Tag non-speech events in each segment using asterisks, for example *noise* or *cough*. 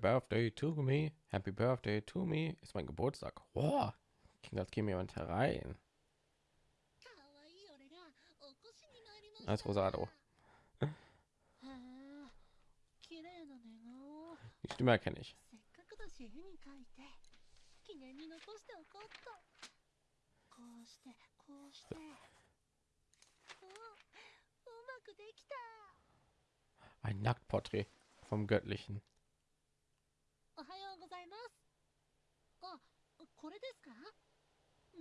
Birthday to me, Happy Birthday to me ist mein Geburtstag. Wow, klingt als käme jemand herein. Als Rosado. Die Stimme erkenne ich. Ein Nacktporträt vom Göttlichen. これですか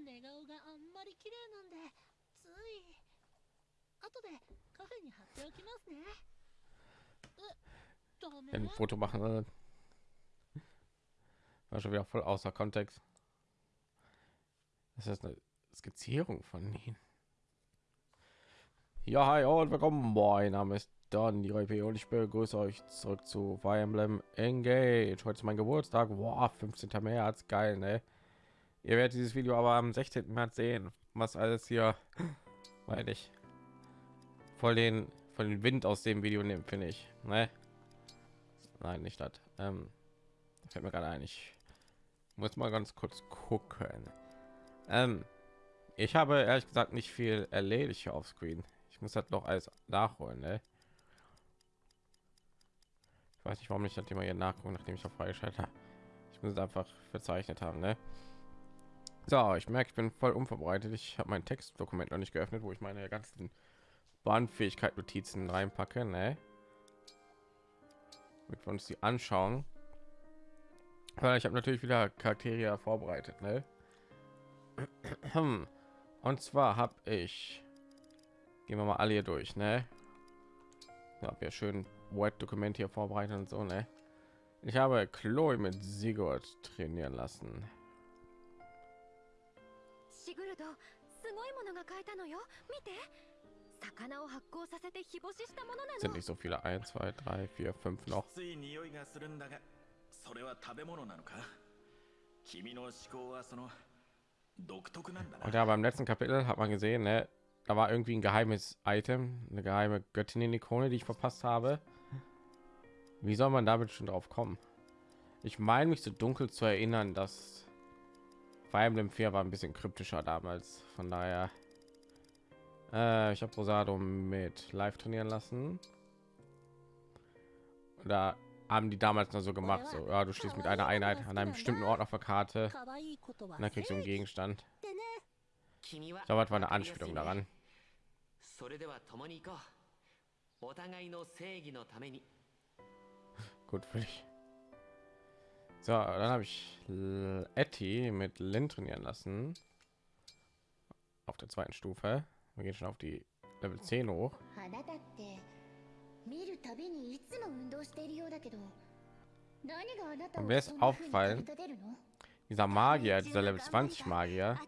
寝顔があんまり綺麗なんでつい後でカフェに貼っておきますねえダメ Ein Foto machen. War schon wieder voll außer Kontext. Das ist eine Skizzierung von ihnen. Ja, hi und willkommen. Mein Name ist Don die RP und ich begrüße euch zurück zu Fire Emblem Engage. Heute ist mein Geburtstag. Wow, 15. März, geil, ne? Ihr werdet dieses Video aber am 16. März sehen, was alles hier, weil ich voll den von den Wind aus dem Video nehmen, finde ich. Ne? Nein, nicht das. Ähm, fällt mir gerade ein. Ich muss mal ganz kurz gucken. Ähm, ich habe ehrlich gesagt nicht viel erledigt auf Screen. Ich muss halt noch alles nachholen. Ne? Ich weiß nicht, warum ich das Thema hier nachgucken, nachdem ich auf freigeschaltet habe. Ich muss es einfach verzeichnet haben. Ne? So, ich merke, ich bin voll unvorbereitet. Ich habe mein Textdokument noch nicht geöffnet, wo ich meine ganzen Bahnfähigkeit Notizen reinpacke. Ne? Mit uns die anschauen. Ich habe natürlich wieder Charaktere vorbereitet, ne? *clears throat* Und zwar habe ich gehen wir mal alle hier durch, ne? Ja, wir schön Word-Dokument hier vorbereitet und so, ne? Ich habe Chloe mit Sigurd trainieren lassen. Sigurd, すごいものが変えたのよ。見て。魚を発酵させて日干ししたものなの。 Sind nicht so viele. 1, 2, 3, 4, 5 noch. つい匂いがするんだがそれは食べ物なのか君の思考はその独特なんだな Und ja, beim letzten Kapitel hat man gesehen, ne? Da war irgendwie ein geheimes Item, eine geheime Göttin in Ikone, die ich verpasst habe. Wie soll man damit schon drauf kommen? Ich meine mich so dunkel zu erinnern, dass Fire Emblem 4 war ein bisschen kryptischer damals. Von daher, äh, ich habe Rosado mit live trainieren lassen. Da haben die damals noch so gemacht, so ja, du stehst mit einer Einheit an einem bestimmten Ort auf der Karte 可愛いことは und dann kriegst du einen Gegenstand. ってね君は Ich glaube, das war eine Anspielung daran. それでは共に行こうお互いの正義のために Gut für dich. So, dann habe ich Etty mit Lin trainieren lassen. Auf der zweiten Stufe. Wir gehen schon auf die Level 10 hoch. Und mir ist aufgefallen, dieser Magier, dieser Level 20 Magier,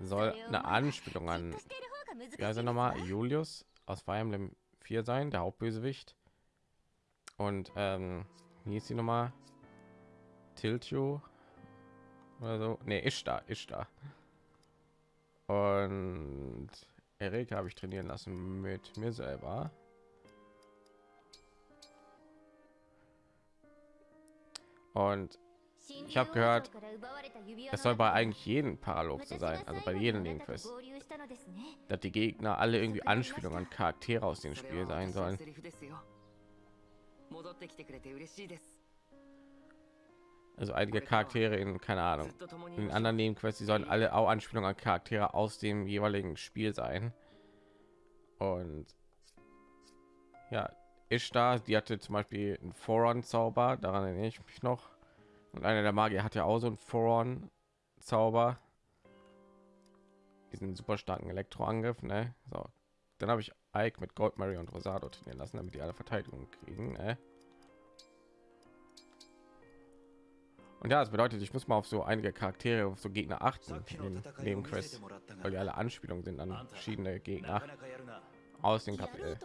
soll eine Anspielung an, ja, also nochmal Julius aus Fire Emblem 4 sein, der Hauptbösewicht. Und ähm, wie ist noch mal Tiltio oder so? Ne, ist da, ist da. Und Erika habe ich trainieren lassen mit mir selber. Und ich habe gehört, es soll bei eigentlich jedem Paralog so sein, also bei jedem Linkfest, dass die Gegner alle irgendwie Anspielungen an Charaktere aus dem Spiel sein sollen. Also einige Charaktere in, keine Ahnung, in anderen Nebenquests, die sollen alle auch Anspielungen an Charaktere aus dem jeweiligen Spiel sein. Und ja, Ishtar, die hatte zum Beispiel einen Foron-Zauber, daran erinnere ich mich noch. Und einer der Magier hat ja auch so einen Foron-Zauber. Diesen super starken Elektroangriff, ne? So. Dann habe ich Ike mit Gold, Mary und Rosado trainieren lassen, damit die alle Verteidigung kriegen. Ne? Und ja, es bedeutet, ich muss mal auf so einige Charaktere, auf so Gegner achten, neben, neben Quest, weil die alle Anspielungen sind an verschiedene Gegner aus dem Kapitel.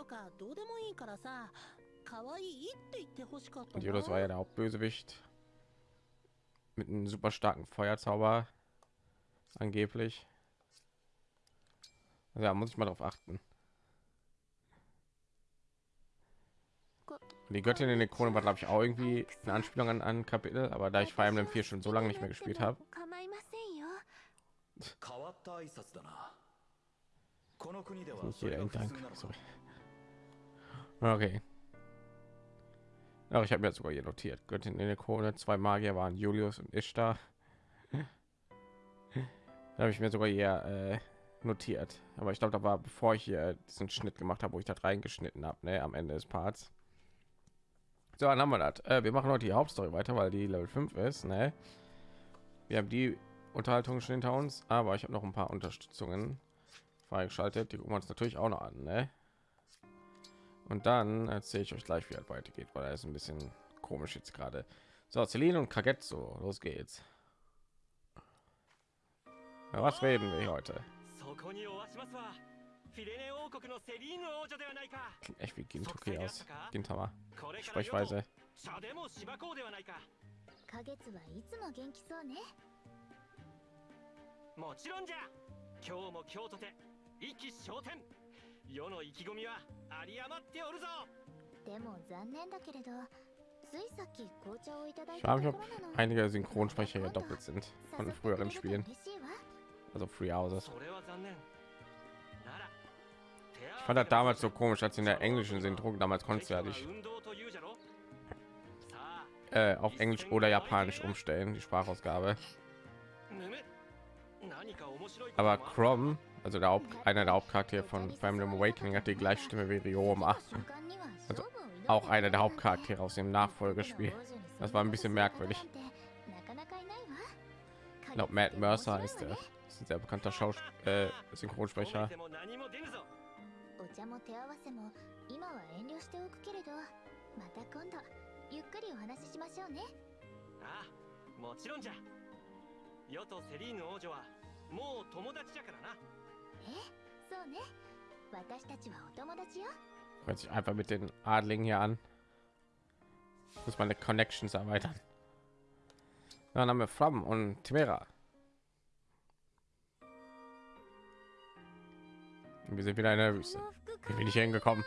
Und Jodos war ja der Hauptbösewicht mit einem super starken Feuerzauber angeblich. Also ja, muss ich mal darauf achten. die Göttin in der Krone war glaube ich auch irgendwie eine Anspielung an ein Kapitel, aber da ich Fire Emblem 4 schon so lange nicht mehr gespielt habe, 構いませんよ変わった挨拶だなこの国では nicht それ jeder が ein 普 Dank. 通なのか Sorry. Okay. Aber ich habe mir sogar hier notiert. Göttin in der Krone, zwei Magier waren Julius und Ishtar. Da habe ich mir sogar hier äh, notiert. Aber ich glaube, da war bevor ich hier diesen Schnitt gemacht habe, wo ich das reingeschnitten habe, ne, am Ende des Parts. So, dann haben wir das. Äh, wir machen heute die Hauptstory weiter, weil die Level 5 ist, ne? Wir haben die Unterhaltung schon hinter uns, aber ich habe noch ein paar Unterstützungen freigeschaltet. Die gucken wir uns natürlich auch noch an, ne? Und dann erzähle ich euch gleich, wie es weitergeht, weil er ist ein bisschen komisch jetzt gerade. So, Celine und Kagetsu, los geht's. Was reden wir heute? そこにおわしますわフィレネ王国のセリーヌ王女ではないか Klingt echt wie Gintoki aus. Gintama. これから世と Sprechweise. 茶でもしばこうではないか花月はいつも元気そうねもちろんじゃ今日も今日とて意気昇天世の意気込みは有り余っておるぞでも残念だけれどついさっき紅茶をいただい Ich た frage と mich, こ ob ろなの einige Synchronsprecher hier doppelt sind von 誘ってく früheren れると Spielen, 嬉しいわ also Free Houses. Ich fand das damals so komisch, als in der englischen Syndrom damals konntest du ja nicht äh, auf Englisch oder Japanisch umstellen, die Sprachausgabe. Aber Crom, also der Haupt, einer der Hauptcharaktere von Family Awakening, hat die gleiche Stimme wie Ryoma. Also auch einer der Hauptcharaktere aus dem Nachfolgespiel. Das war ein bisschen merkwürdig. Ich glaube, Matt Mercer ist, der, ist ein sehr bekannter Schaus äh, Synchronsprecher. お茶も手合わせも今は遠慮しておくけれどまた今度ゆっくりお話ししましょうねああもちろんじゃ世とセリーヌ王女はもう友達じゃからなえそうね私たちはお友達よ Hört sich einfach mit den Adligen hier an. Muss meine Connections erweitern. Dann haben wir Fram und Timera. Wir sind wieder in der Wüste. Wie bin ich hier hingekommen?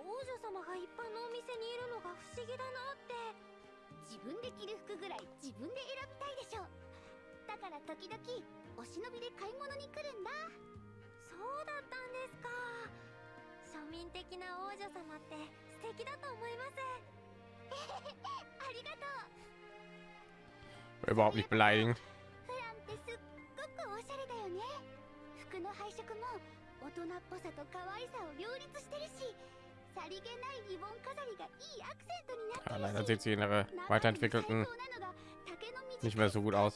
王女様が一般のお店にいるのが不思議だなって。自分で着る服ぐらい自分で選びたいでしょ。だから時々お忍びで買い物に来るんだ。そうだったんですか。庶民的な王女様って素敵だと思います。*laughs* ありがとう。Überhaupt nicht beleidigen フランってすっごくおしゃれだよね。服の配色も大人っぽさと可愛さを両立してるしさりげないリボン飾りがいいアクセントになって Ja, る leider し sieht sie in ihrer 中に weiterentwickelten 最高なのが丈の短い nicht mehr so gut aus.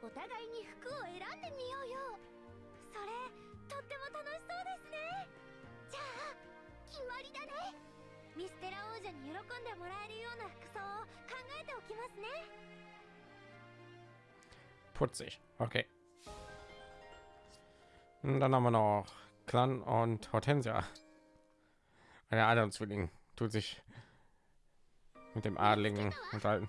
お互いに服を選んでみようよそれとっても楽しそうですねじゃあ決まりだねミステラ王女に喜んでもらえるような服装を考えておきますね Putzig. Okay. Und dann haben wir noch Clan und Hortensia. Eine andere Zwilling tut sich mit dem Adligen unterhalten.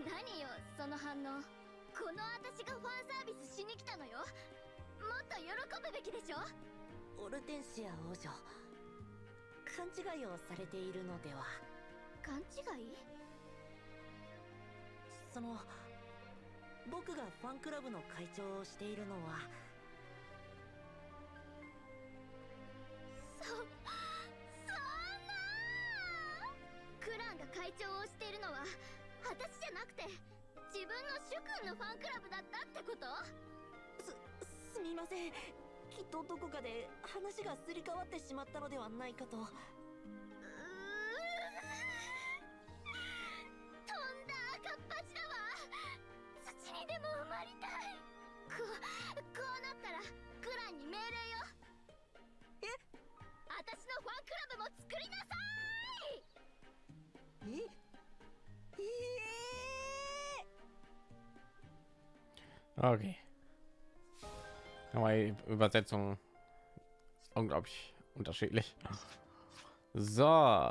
*laughs* 何よその反応。この私がファンサービスしに来たのよ。もっと喜ぶべきでしょ？オルテンシア王女。勘違いをされているのでは。勘違い？その僕がファンクラブの会長をしているのは。そそんなクランが会長をしているのは私じゃなくて自分の主君のファンクラブだったってこと？すみません。きっとどこかで話がすり替わってしまったのではないかと。うー飛んだ赤っ端だわ。土にでも埋まりたい。ここうなったらクランに命令よ。え？私のファンクラブも作りなさい Okay. Aber Übersetzung unglaublich unterschiedlich. So,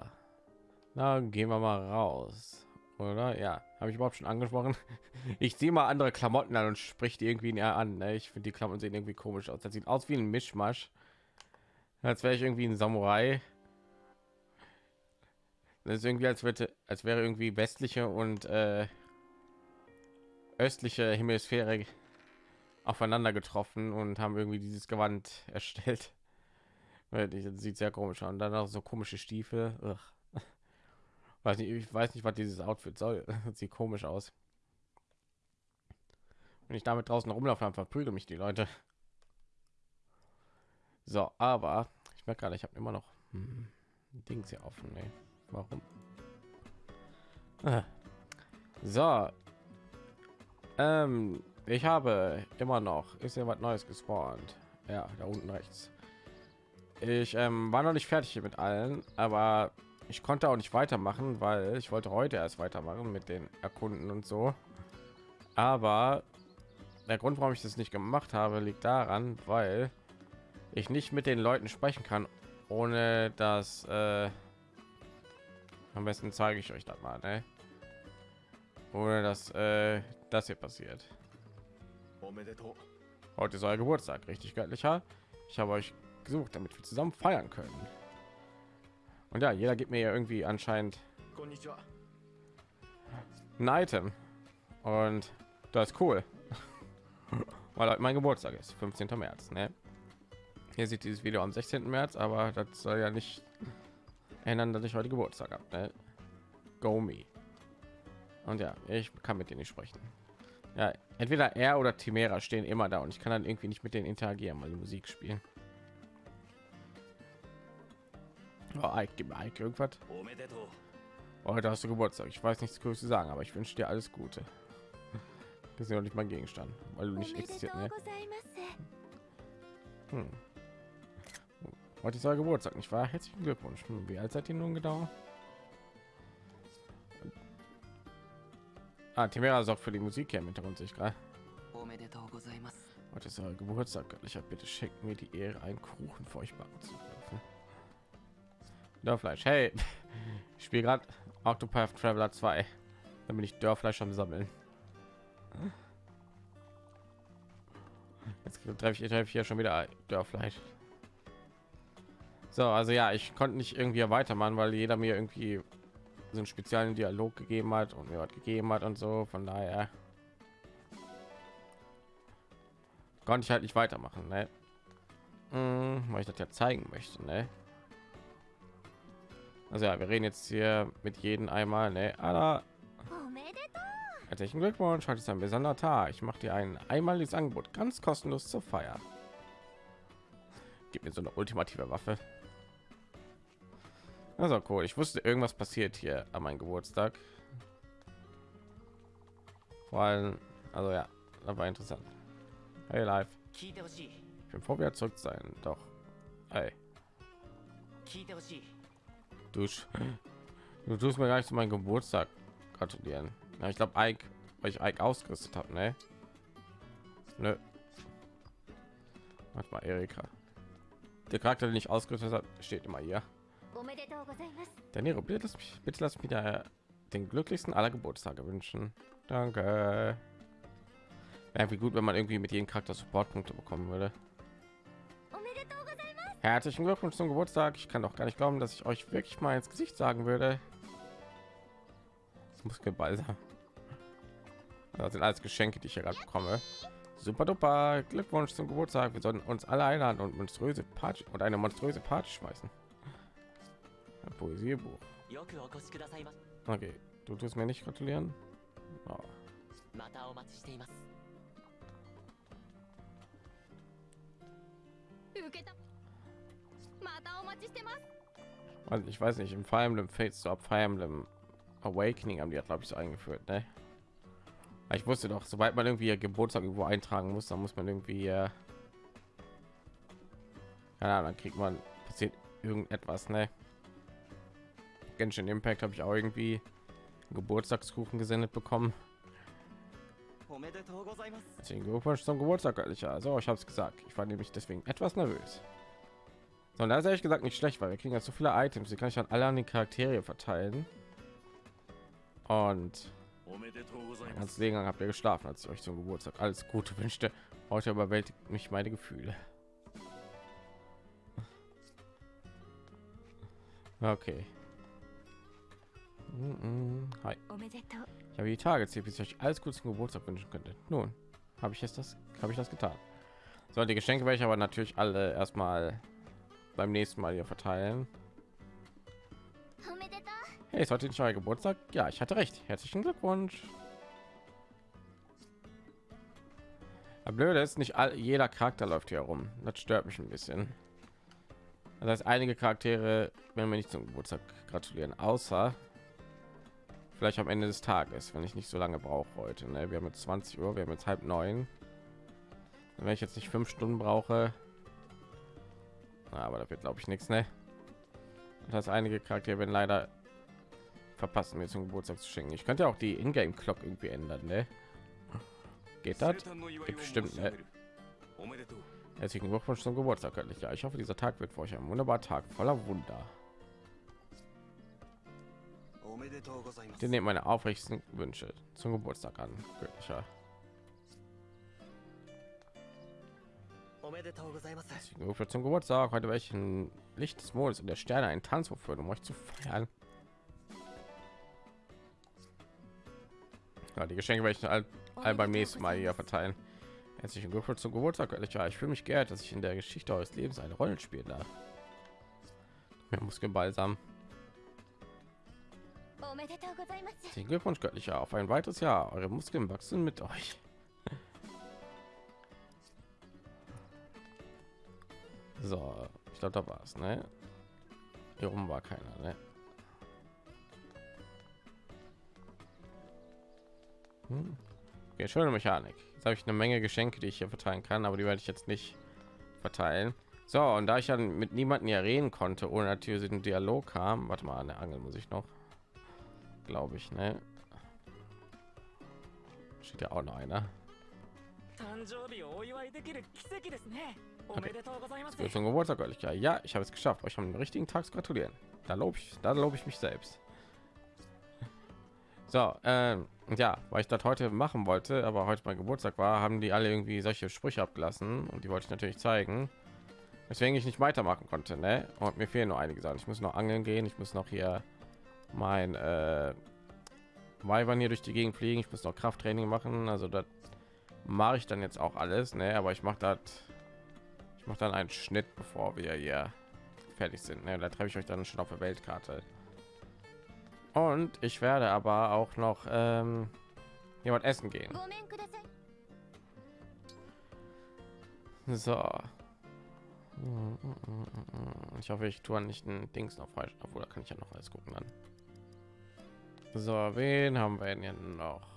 dann gehen wir mal raus, oder? Ja, habe ich überhaupt schon angesprochen. *laughs* Ich ziehe mal andere Klamotten an und spricht irgendwie näher an. Ne? Ich finde die Klamotten sehen irgendwie komisch aus. Das sieht aus wie ein Mischmasch, als wäre ich irgendwie ein Samurai. Das ist irgendwie als würde, als wäre irgendwie westliche und äh, östliche Hemisphäre aufeinander getroffen und haben irgendwie dieses Gewand *laughs* erstellt. Das sieht sehr komisch dann auch so komische Stiefel. Ugh. Weiß nicht, ich weiß nicht, was dieses Outfit soll. *laughs* Das sieht komisch aus. Wenn ich damit draußen rumlaufe, dann verprügeln mich die Leute. So, aber ich merke gerade, ich habe immer noch hm, Dings hier offen. Nee. Warum? Ah. So, ähm, ich habe immer noch, ist ja was Neues gespawnt. Ja, da unten rechts. Ich ähm, war noch nicht fertig mit allen, aber ich konnte auch nicht weitermachen, weil ich wollte heute erst weitermachen mit den Erkunden und so. Aber der Grund, warum ich das nicht gemacht habe, liegt daran, weil ich nicht mit den Leuten sprechen kann, ohne dass äh, am besten zeige ich euch das mal, ne? ohne dass äh, das hier passiert. Heute ist euer Geburtstag, richtig göttlicher. Ich habe euch gesucht, damit wir zusammen feiern können. Und ja, jeder gibt mir ja irgendwie anscheinend ein Item. Und das ist cool. *laughs* Weil heute mein Geburtstag ist, 15. März. Ne? Ihr seht dieses Video am 16. März, aber das soll ja nicht ändern, dass ich heute Geburtstag habe. Ne? Go me. Und ja, ich kann mit dir nicht sprechen. Ja, entweder er oder Timera stehen immer da und ich kann dann irgendwie nicht mit denen interagieren, weil die Musik spielen. Oh, Ike, gib Ike irgendwas. Oh, heute hast du Geburtstag. Ich weiß nichts Größtes sagen, aber ich wünsche dir alles Gute. Das ist ja nicht mein Gegenstand, weil du nicht existiert. Ne? Hm. Oh, heute ist euer Geburtstag, nicht wahr? Herzlichen Glückwunsch. Hm, wie alt seid ihr nun gedauert Ah, Timera ist auch für die Musik hier im Hintergrund, sehe ich gerade. Heute ist euer Geburtstag, göttlicher. Bitte schenkt mir die Ehre, einen Kuchen für euch backen zu dürfen. Dörfleisch, hey, *laughs* ich spiele gerade Octopath Traveler 2. Dann bin ich Dörfleisch am Sammeln. Jetzt treffe ich, treff ich hier schon wieder Dörfleisch. So, also ja, ich konnte nicht irgendwie weitermachen, weil jeder mir irgendwie so speziellen Dialog gegeben hat und mir was gegeben hat und so. Von daher konnte ich halt nicht weitermachen, ne? Hm, weil ich das ja zeigen möchte, ne? Also ja, wir reden jetzt hier mit jedem einmal, ne? Alla. Herzlichen Glückwunsch, heute ist ein besonderer Tag. Ich mache dir ein einmaliges Angebot, ganz kostenlos zur Feier. Gib mir so eine ultimative Waffe. Also cool. Ich wusste, irgendwas passiert hier an meinem Geburtstag. Vor allem, also ja, das war interessant. Hey, live. Ich bin vorwärts zurück sein, doch. Hey. Du, du tust mir gleich zu meinem Geburtstag gratulieren. Ja, ich glaube, Ike, weil ich Ike ausgerüstet habe, ne? Nö. Warte mal, Erika. Der Charakter, den ich ausgerüstet habe, steht immer hier. Danilo, bitte lass mich, bitte lass mich da den glücklichsten aller Geburtstage wünschen. Danke. Wäre irgendwie gut, wenn man irgendwie mit jedem Charakter Supportpunkte bekommen würde. Herzlichen Glückwunsch zum Geburtstag. Ich kann doch gar nicht glauben, dass ich euch wirklich mal ins Gesicht sagen würde. Das muss gebalsam. Das sind alles Geschenke, die ich hier gerade bekomme. Super duper. Glückwunsch zum Geburtstag. Wir sollten uns alle einladen und monströse Party und eine monströse Party schmeißen. Ein Poesiebuch. Okay, du tust mir nicht gratulieren. Oh. Also ich weiß nicht, im Fire Emblem Fates zu Fire Emblem Awakening haben die, glaube ich, so eingeführt, ne? Ich wusste doch, sobald man irgendwie Geburtstag irgendwo eintragen muss, dann muss man irgendwie, äh, keine dann kriegt man passiert irgendetwas, ne? Genshin Impact habe ich auch irgendwie Geburtstagskuchen gesendet bekommen. Deswegen Glückwunsch zum Geburtstag, göttlicher. Also, ich habe es gesagt. Ich war nämlich deswegen etwas nervös. Sondern da ist ehrlich gesagt nicht schlecht, weil wir kriegen ja so viele Items, die kann ich dann alle an den Charaktere verteilen. Und ganz Ding habt ihr geschlafen, als ich euch zum Geburtstag alles Gute *laughs* wünschte. Heute überwältigt mich meine Gefühle. *laughs* Okay. Hi. Ich habe die Tage zählt, bis ich euch alles Gute zum Geburtstag wünschen könnte. Nun, habe ich jetzt das, habe ich das getan. So, die Geschenke werde ich aber natürlich alle erstmal beim nächsten Mal hier verteilen. Hey, ist heute nicht euer Geburtstag? Ja, ich hatte recht. Herzlichen Glückwunsch. Aber blöde ist nicht all, jeder Charakter läuft hier rum. Das stört mich ein bisschen. Das heißt, einige Charaktere werden mir nicht zum Geburtstag gratulieren, außer vielleicht am Ende des Tages, wenn ich nicht so lange brauche heute. Ne? Wir haben jetzt 20 Uhr, wir haben jetzt halb neun. Wenn ich jetzt nicht fünf Stunden brauche, aber da wird glaube ich nichts. Ne? Das einige Charaktere werden leider verpassen, mir zum Geburtstag zu schenken. Ich könnte ja auch die Ingame Clock irgendwie ändern. Ne? Geht das? Bestimmt. Ne? Herzlichen Glückwunsch zum Geburtstag, göttlich. Ja, ich hoffe, dieser Tag wird für euch ein wunderbarer Tag voller Wunder. Den nehmt meine aufrichtigsten Wünsche zum Geburtstag an, göttlicher. Zum Geburtstag heute welchen Licht des Mondes und der Sterne einen Tanz aufführen, um euch zu feiern. Ja, die Geschenke werde ich all, oh, all beim nächsten Mal hier verteilen. Herzlichen Glückwunsch zum Geburtstag, göttlicher. Ich fühle mich geehrt, dass ich in der Geschichte eures Lebens eine Rolle spielen darf. Muskelbalsam. Den Glückwunsch göttlicher auf ein weiteres Jahr. Eure Muskeln wachsen mit euch. So, ich glaube, da war es, ne? Hier oben war keiner, ne? Hm. Okay, schöne Mechanik. Jetzt habe ich eine Menge Geschenke, die ich hier verteilen kann, aber die werde ich jetzt nicht verteilen. So, und da ich dann mit niemanden ja reden konnte, ohne natürlich den Dialog kam, warte mal, eine Angel muss ich noch glaube ich, ne? Steht ja auch noch einer. Okay. Zum Geburtstag, ja, ja, ich habe es geschafft. Euch haben den richtigen Tag zu gratulieren. Da lobe ich, da lobe ich mich selbst. So, ähm, ja, weil ich das heute machen wollte, aber heute mein Geburtstag war, haben die alle irgendwie solche Sprüche abgelassen und die wollte ich natürlich zeigen, weswegen ich nicht weitermachen konnte. Ne? Und mir fehlen nur einige Sachen. Ich muss noch angeln gehen, ich muss noch hier mein äh, Weibern hier durch die Gegend fliegen. Ich muss noch Krafttraining machen. Also das mache ich dann jetzt auch alles. Ne, aber ich mache das. Ich mache dann einen Schnitt, bevor wir hier fertig sind. Ne, da treffe ich euch dann schon auf der Weltkarte. Und ich werde aber auch noch ähm, jemand essen gehen. So. Ich hoffe, ich tue nicht ein Dings noch falsch. Obwohl, da kann ich ja noch alles gucken dann. So, wen haben wir denn hier noch?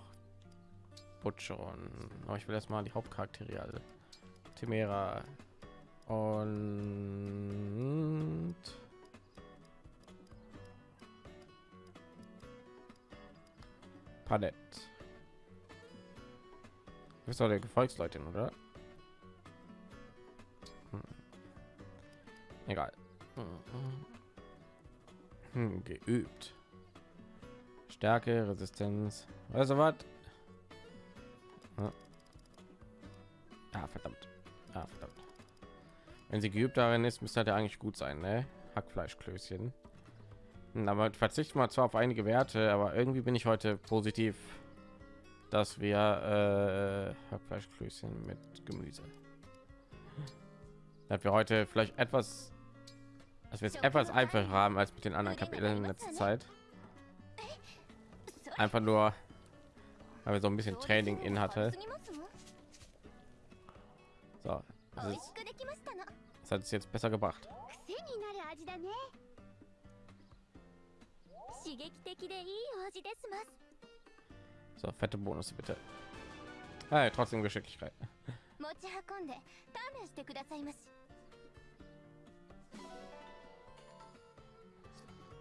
Butcher und oh, ich will erstmal die Hauptcharaktere alle. Timera und Palett. Du bist doch der Gefolgsleute, oder? Hm. Egal. Hm, geübt. Stärke, Resistenz. Also was? Ah, verdammt. Ah, verdammt. Wenn sie geübt darin ist, müsste halt eigentlich gut sein, ne? Hackfleischklößchen. Hm, Aber verzichten wir zwar auf einige Werte, aber irgendwie bin ich heute positiv, dass wir äh, Hackfleischklößchen mit Gemüse. Dass wir heute vielleicht etwas, dass wir es etwas einfacher haben als mit den anderen Kapiteln in letzter Zeit. Einfach nur, weil wir so ein bisschen Training in hatte. So, das, ist, das hat es jetzt besser gebracht. So, fette Bonus bitte. Ah, trotzdem Geschicklichkeit.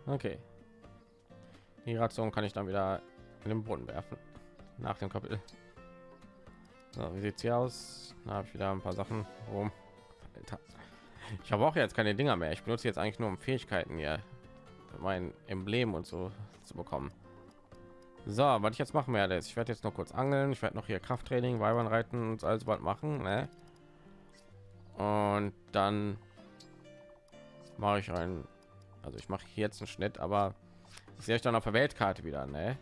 Okay. Die Ration kann ich dann wieder in den Brunnen werfen. Nach dem Kapitel. So, wie sieht's hier aus? Da habe ich wieder ein paar Sachen rum. Ich habe auch jetzt keine Dinger mehr. Ich benutze jetzt eigentlich nur um Fähigkeiten hier, mein Emblem und so zu bekommen. So, was ich jetzt machen werde, ist, ich werde jetzt noch kurz angeln. Ich werde noch hier Krafttraining, Weibern reiten und alles bald machen. Ne? Und dann mache ich einen also ich mache jetzt einen Schnitt, aber ich sehe euch dann auf der Weltkarte wieder, ne?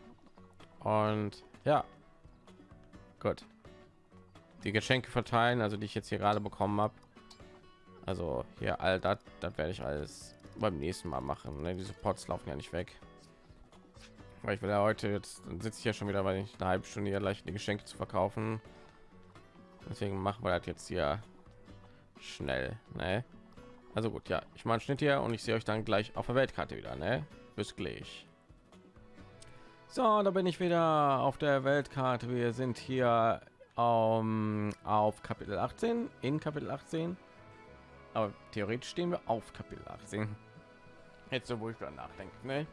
Und ja, gut. Die Geschenke verteilen, also die ich jetzt hier gerade bekommen habe. Also hier all das, das werde ich alles beim nächsten Mal machen. Ne? Diese Pots laufen ja nicht weg. Weil ich will ja heute jetzt, dann sitze ich ja schon wieder, weil ich eine halbe Stunde hier gleich die Geschenke zu verkaufen. Deswegen machen wir das jetzt hier schnell, ne? Also gut, ja, ich mache einen Schnitt hier und ich sehe euch dann gleich auf der Weltkarte wieder, ne? Bis gleich. So, da bin ich wieder auf der Weltkarte. Wir sind hier um, auf Kapitel 18, in Kapitel 18. Aber theoretisch stehen wir auf Kapitel 18. Jetzt so, wo ich dann nachdenke, ne?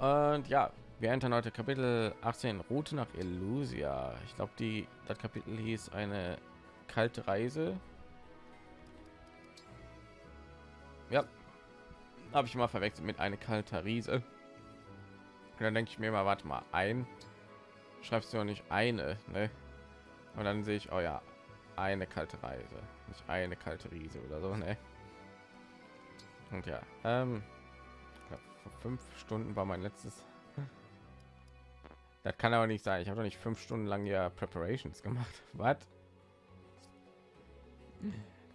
Und ja, wir entern heute Kapitel 18, Route nach Elusia. Ich glaube, die das Kapitel hieß eine kalte Reise. Ja, habe ich mal verwechselt mit eine kalte Riese. Und dann denke ich mir mal, warte mal, ein schreibst du ja nicht eine, ne? Und dann sehe ich, oh ja, eine kalte Reise, nicht eine kalte Riese oder so, ne? Und ja, ähm, glaub, vor fünf Stunden war mein letztes. Das kann aber nicht sein. Ich habe doch nicht fünf Stunden lang ja Preparations gemacht. *laughs* Was?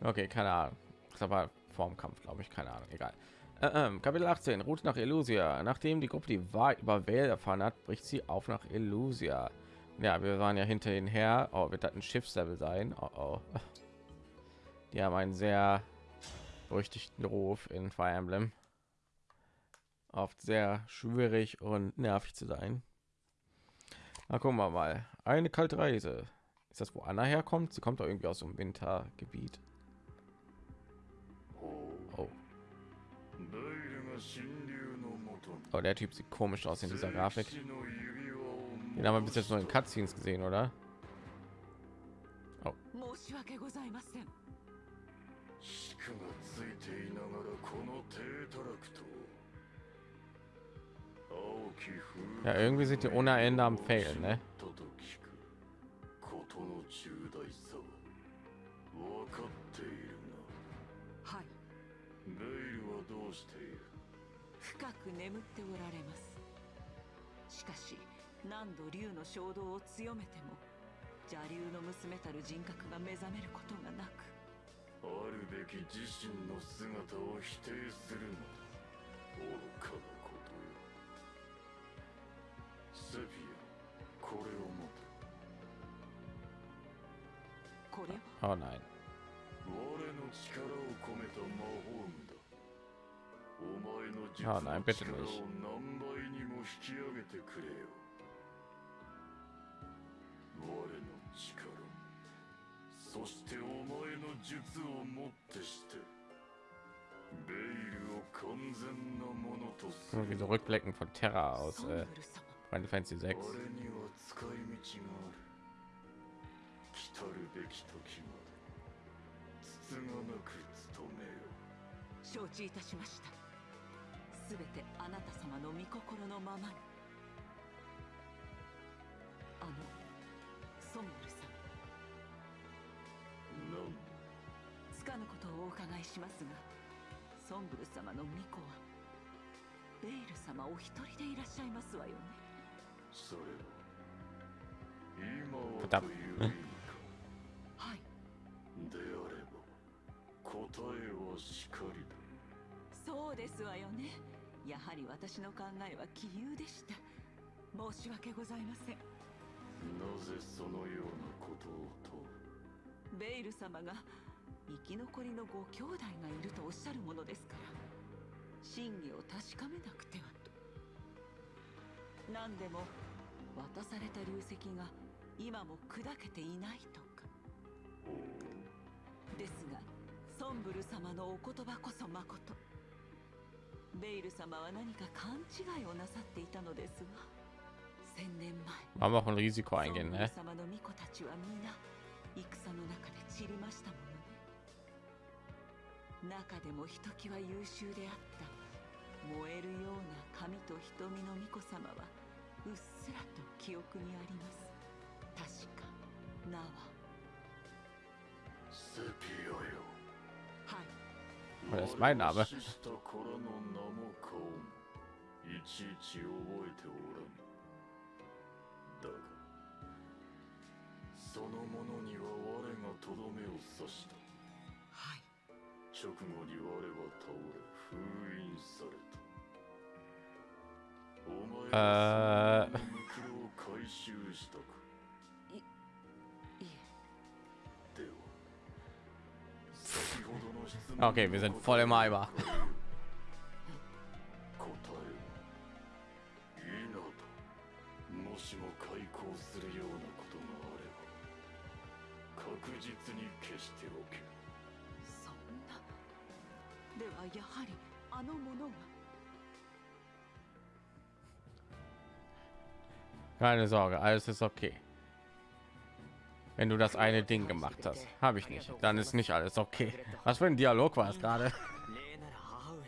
Okay, keine Ahnung. Das war vorm Kampf, glaube ich, keine Ahnung, egal. Kapitel 18, Route nach Elusia. Nachdem die Gruppe die Wahrheit über Vale erfahren hat, bricht sie auf nach Elusia. Ja, wir waren ja hinter ihnen her. Oh, wird das ein Schiffslevel sein? Oh, oh. *laughs* Die haben einen sehr berüchtigten Ruf in Fire Emblem. Oft sehr schwierig und nervig zu sein. Na, gucken wir mal. Eine kalte Reise. Ist das, wo Anna herkommt? Sie kommt doch irgendwie aus dem Wintergebiet. Oh, der Typ sieht komisch aus in dieser Grafik. Den haben wir bis jetzt nur in Cutscenes gesehen, oder? Oh. Ja, irgendwie sieht ihr ohne Ende am Fehlen, ne? 眠っておられます。しかし何度竜の衝動を強めても邪竜の娘たる人格が目覚めることがなくあるべき自身の姿を否定するな愚かなことよ。セフィアこれを持てこれは？Oh nein. 我の力を込めた魔法ああ、何ペットもいいし。そしてお前の術をもってしてベイルを完全なものとする。diese Rückblicken von Terra aus äh, Final Fantasy 6承知いたしました。すべてあなた様の御心のままに。あのソンブル様なんつかぬことをお伺いしますがソンブル様の巫女はベイル様お一人でいらっしゃいますわよね。それは今はだという意味か。はい。であれば答えはしかりだ。そうですわよねやはり私の考えは杞憂でした。申し訳ございません。なぜそのようなことをと。ベイル様が生き残りのご兄弟がいるとおっしゃるものですから真偽を確かめなくてはと。何でも渡された流石が今も砕けていないとか。ですがソンブル様のお言葉こそまことベイル様は何か勘違いをなさっていたのですわ千年前 wir auch ein Risiko? 様の巫女たちは皆戦の中で散りましたものね。中でもひときわ優秀であった燃えるような髪と瞳の巫女様はうっすらと記憶にあります。確か名は。セピアよ。はい Das ist mein Name. いちいち覚えておらんだがそのものには我がとどめを刺したはい直後に我は倒れ封印されたお前あーがその袋を回収 Okay, wir sind voll im Eimer. Keine Sorge, alles ist okay Wenn du das eine Ding gemacht hast, habe ich nicht. Dann ist nicht alles okay. Was für ein Dialog war es gerade? 礼なら母上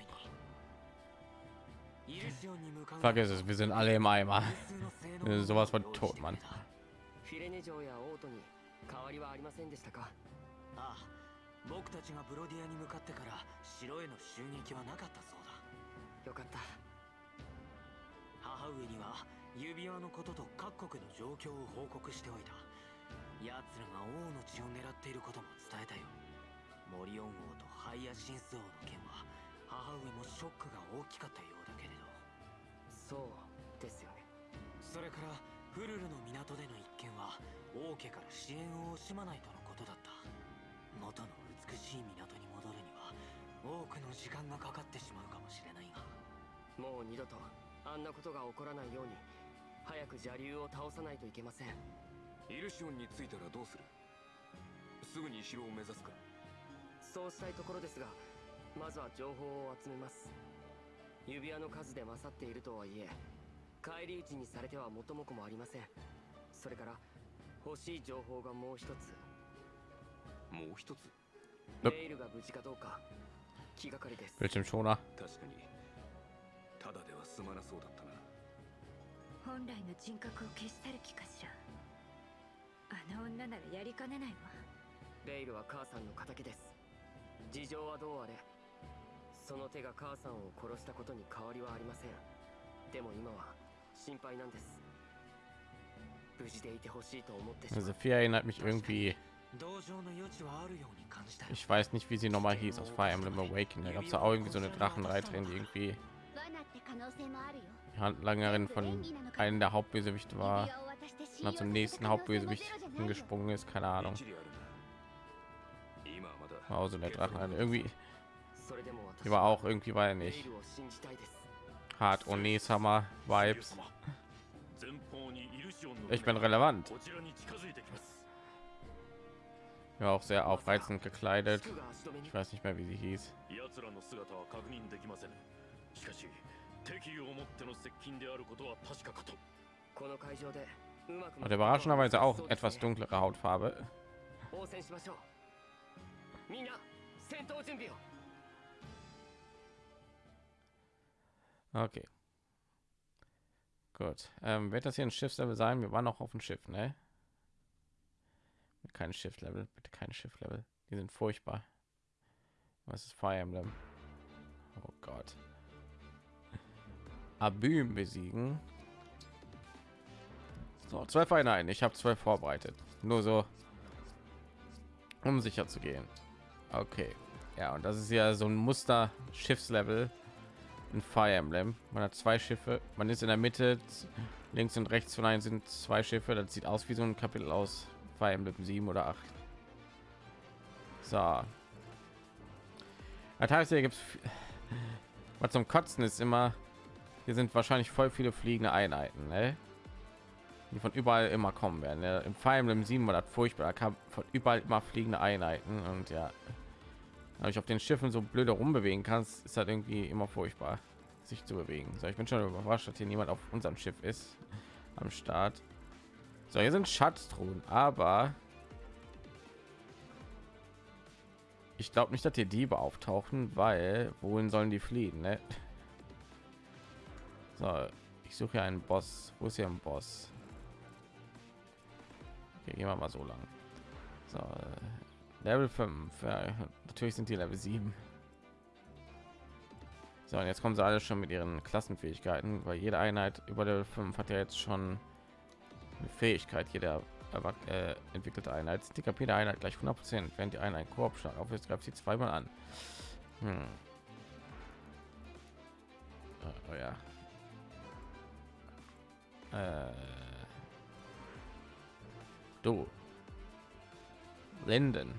にイルシオンに向かう Vergiss es, wir sind alle im Eimer. 無数の性能 Sowas von tot, Mann. フィレネ城やオートに変わりはありませんでしたかああ僕たちがブロディアに向かってから城への襲撃はなかったそうだよかった母上には指輪のことと各国の状況を報告しておいた 奴らが王の血を狙っていることも伝えたよ。モリオン王とハイヤシンス王の件は母上もショックが大きかったようだけれど。そうですよね。それからフルルの港での一件は王家から支援を惜しまないとのことだった。元の美しい港に戻るには多くの時間がかかってしまうかもしれないが。もう二度とあんなことが起こらないように早く邪竜を倒さないといけません。イルシオンに着いたらどうする？すぐに城を目指すか。そうしたいところですがまずは情報を集めます。指輪の数で勝っているとはいえ返り討ちにされては元も子もありません。それから欲しい情報がもう一つ。もう一つ？ベイルが無事かどうか気がかりです。Bildschirmschoner. 確かに。ただでは済まなそうだったな。本来の人格を消し去る気かしらあの女ならやりかねないわベイルは母さんの敵です事情はどうあれその手が母さんを殺したことに変わりはありませんでも今は心配なんです無事でいてほしいと思ってしまう Sophia erinnert mich irgendwie. 同情の余地はあるように感じたよ Ich weiß nicht, wie sie nochmal hieß aus Fire Emblem Awakening. Da gab es auch irgendwie so eine Drachenreiterin, die irgendwie 罠って可能性もあるよ die Handlangerin von einem der Hauptbösewichte war. 指輪を渡して信 Und dann 用 zum させ nächsten た可能性もゼ Hauptbösewicht ロじゃないよ gesprungen ist. Keine Ahnung. 一理あるな今はまだ War auch so eine Drachenreiterin. Irgendwie, それでも私 die war auch irgendwie, war ja ベイ nicht ルを信じたいです hart Onesama Vibes. 前方にイルシオンの Ich bin relevant. こちらに近づいてきます War auch sehr aufreizend gekleidet. 服が足止めに Ich weiß nicht mehr, wie sie hieß. 奴らの姿は確認できませんしかし敵意をもっての接近であることは確かかと この会場でうまく und überraschenderweise auch etwas dunklere Hautfarbe. Okay. Gut. Ähm, wird das hier ein Schiffslevel sein? Wir waren noch auf dem Schiff, ne? Kein Schifflevel, bitte kein Schifflevel. Die sind furchtbar. Was ist Fire Emblem? Oh Gott. Abüm besiegen. So, zwölf Einheiten. Ich habe zwölf vorbereitet. Nur so, um sicher zu gehen. Okay. Ja, und das ist ja so ein Muster Schiffslevel in Fire Emblem. Man hat zwei Schiffe. Man ist in der Mitte. Links und rechts von einem sind zwei Schiffe. Das sieht aus wie so ein Kapitel aus Fire Emblem 7 oder 8. So. Das heißt, hier gibt es was zum Kotzen ist immer. Hier sind wahrscheinlich voll viele fliegende Einheiten, ne? Die von überall immer kommen werden. Ne? Im Fire Emblem 7 war furchtbar. Da kam von überall immer fliegende Einheiten und ja, aber ich auf den Schiffen so blöde rumbewegen kannst, ist halt irgendwie immer furchtbar, sich zu bewegen. So, ich bin schon überrascht, dass hier niemand auf unserem Schiff ist am Start. So, hier sind Schatztruhen, aber ich glaube nicht, dass hier Diebe auftauchen, weil wohin sollen die fliehen? Ne? So, ich suche einen Boss. Wo ist hier ein Boss? Okay, gehen wir mal so lang. So, äh, Level 5. Ja, natürlich sind die Level 7. So, und jetzt kommen sie alle schon mit ihren Klassenfähigkeiten, weil jede Einheit über Level 5 hat ja jetzt schon eine Fähigkeit. Jeder äh, entwickelte Einheit. Die KP der Einheit gleich 100 Prozent, während die Einheit Korbschlag auf ist, greift sie zweimal an. Hm. Oh, oh ja. Äh. Du. Linden.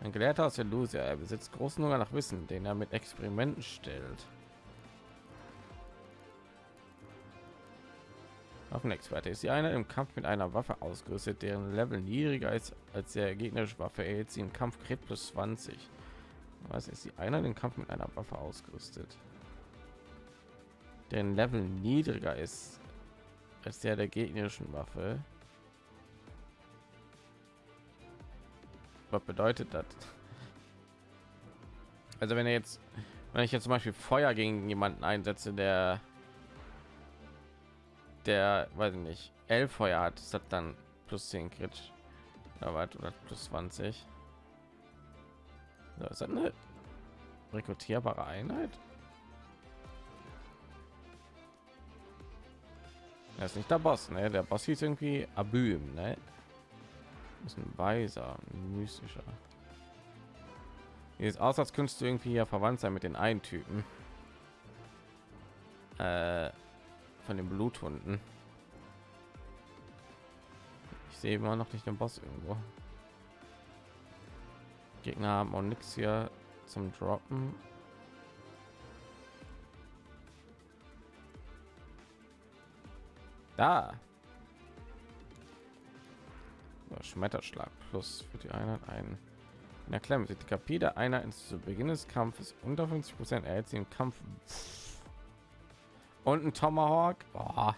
Ein Gelehrter aus der Lucia. Er besitzt großen Hunger nach Wissen, den er mit Experimenten stellt. Waffenexperte ist die eine im Kampf mit einer Waffe ausgerüstet, deren Level niedriger ist als der gegnerische Waffe. Er sie im Kampf Crit plus 20. Was ist die einer den Kampf mit einer Waffe ausgerüstet? deren Level niedriger ist als der der gegnerischen Waffe. Was bedeutet das? Also wenn er jetzt, wenn ich jetzt zum Beispiel Feuer gegen jemanden einsetze, der der, weiß ich nicht, elf Feuer hat, ist das dann plus 10 Crit oder was oder plus 20? Das ist eine rekrutierbare Einheit. Er ist nicht der Boss, ne? Der Boss hieß irgendwie Abüm, ne? Ist ein weiser, mystischer. Hier ist aus, als könntest du irgendwie ja verwandt sein mit den einen Typen. Äh, von den Bluthunden. Ich sehe immer noch nicht den Boss irgendwo. Gegner haben auch nichts hier zum Droppen. Da. Schmetterschlag plus für die Einheit ein. In der Klemme die KP der Einheit zu Beginn des Kampfes unter 50 Prozent erhält sie im Kampf und ein Tomahawk. Boah.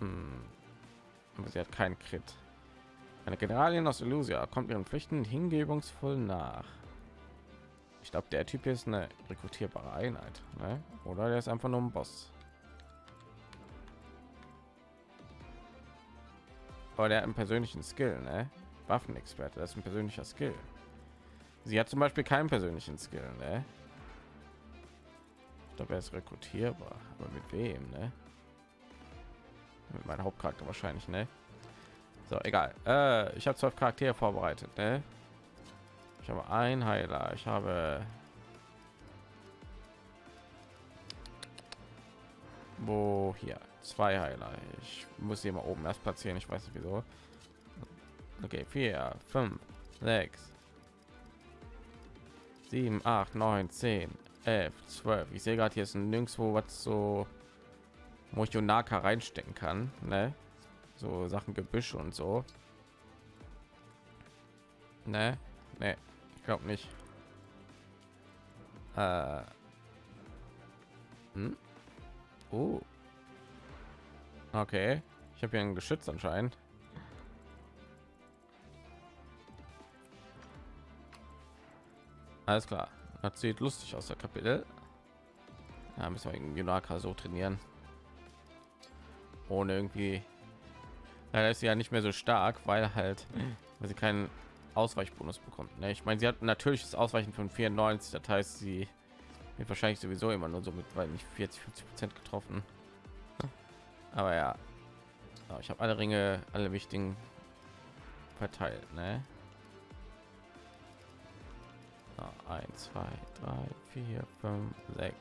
Hm. Aber sie hat keinen Crit. Eine Generalin aus Illusia kommt ihren Pflichten hingebungsvoll nach. Ich glaube, der Typ ist eine rekrutierbare Einheit, ne? oder der ist einfach nur ein Boss. Aber der hat einen persönlichen Skill, ne? Waffenexperte, das ist ein persönlicher Skill. Sie hat zum Beispiel keinen persönlichen Skill, ne? Ich glaube, er ist rekrutierbar, aber mit wem, ne? Mit meinem Hauptcharakter wahrscheinlich, ne? So, egal. Äh, ich habe zwölf Charaktere vorbereitet, ne? Ich habe ein Heiler. Ich habe wo hier zwei Heiler. Ich muss hier mal oben erst platzieren. Ich weiß nicht wieso. Okay, vier, fünf, sechs, sieben, acht, neun, zehn, elf, zwölf. Ich sehe gerade hier ist nirgendwo was so, wo ich Naka reinstecken kann, ne? So Sachen Gebüsch und so. Ne, ne. Ich glaube nicht. Äh. Hm? Oh. Okay. Ich habe hier ein Geschütz anscheinend. Alles klar. Das sieht lustig aus, der Kapitel. Ja, müssen wir irgendwie Junaka so trainieren. Ohne irgendwie. Leider ist sie ja nicht mehr so stark, weil halt, weil sie keinen Ausweichbonus bekommt. Ne? Ich meine, sie hat natürliches Ausweichen von 94, das heißt, sie wird wahrscheinlich sowieso immer nur so mit, weil nicht 40, 50 Prozent getroffen. Aber ja, ich habe alle Ringe, alle wichtigen verteilt. Ne? 1, 2, 3, 4, 5, 6,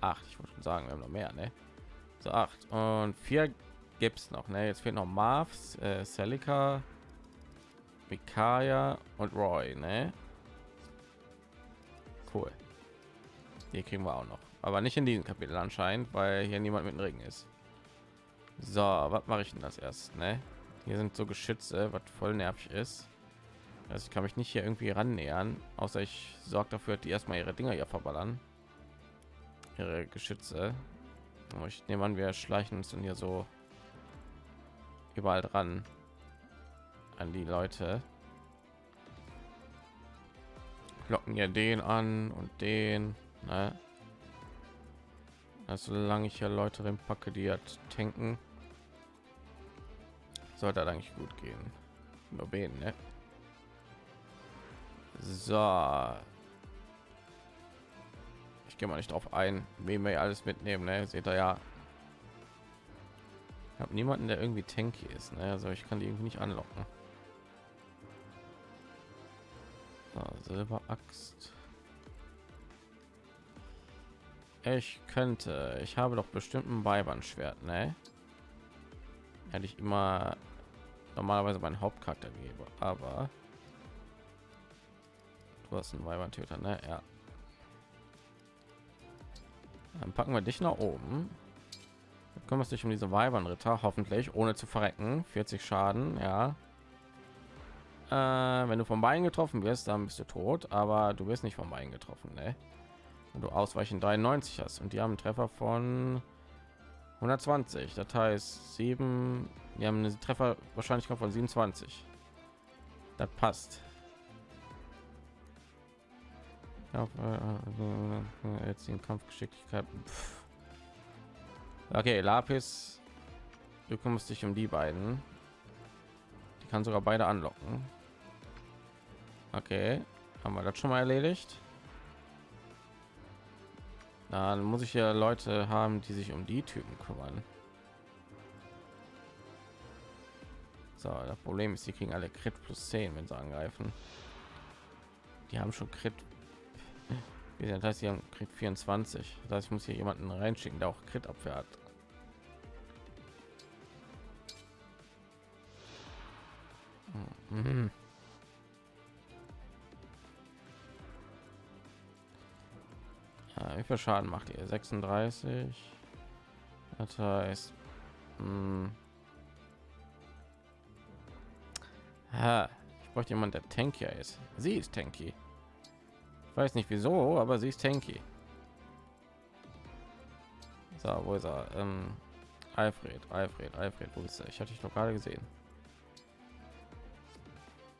8. Ich wollte schon sagen, wir haben noch mehr. Ne? So 8 und 4 gibt es noch. Ne? Jetzt fehlt noch Marvs, äh, Celica, Mikaya und Roy. Ne? Cool. Die kriegen wir auch noch. Aber nicht in diesem Kapitel anscheinend, weil hier niemand mit dem Ring ist. So, was mache ich denn das erst? Ne? Hier sind so Geschütze, was voll nervig ist. Also ich kann mich nicht hier irgendwie ran nähern, außer ich sorge dafür, die erstmal ihre Dinger hier verballern. Ihre Geschütze. Ich nehme an, wir schleichen uns dann hier so überall dran an die Leute. Locken ja den an und den. Ne? Also solange ich hier Leute drin packe, die hat tanken, sollte eigentlich gut gehen. Nur wen, ne? So. Ich gehe mal nicht drauf ein, wie wir alles mitnehmen, ne? Seht ihr ja. Ich habe niemanden, der irgendwie tanky ist, ne? Also ich kann die irgendwie nicht anlocken. So, Silberaxt. Ich könnte, ich habe doch bestimmt ein Weibernschwert, ne? Hätte ich immer normalerweise meinen Hauptcharakter gebe, aber du hast einen Weiberntöter, ne? Ja. Dann packen wir dich nach oben. Dann kümmerst dich um diese Weibernritter, hoffentlich ohne zu verrecken. 40 Schaden, ja. Äh, wenn du vom Bein getroffen wirst, dann bist du tot, aber du wirst nicht vom Bein getroffen, ne? Und du ausweichen 93 hast und die haben einen Treffer von 120. Das heißt, sieben, wir haben eine Treffer wahrscheinlich von 27. Das passt. Ja, äh, jetzt den Kampfgeschicklichkeit. Pff. Okay, Lapis, du kümmerst dich um die beiden. Die kann sogar beide anlocken. Okay, haben wir das schon mal erledigt. Dann muss ich ja Leute haben, die sich um die Typen kümmern. So, das Problem ist, die kriegen alle Crit plus 10, wenn sie angreifen. Die haben schon Crit. Das heißt, sie haben Crit 24. Das heißt, ich muss hier jemanden reinschicken, der auch Crit Abwehr hat. Mhm. Ja, wie viel Schaden macht ihr? 36. Das heißt, mh, hm. ja, ich bräuchte jemand, der tankier ist. Sie ist tanky. Ich weiß nicht wieso, aber sie ist tanky. So, wo ist er? Ähm, Alfred, Alfred, Alfred, wo ist er? Ich hatte ich doch gerade gesehen.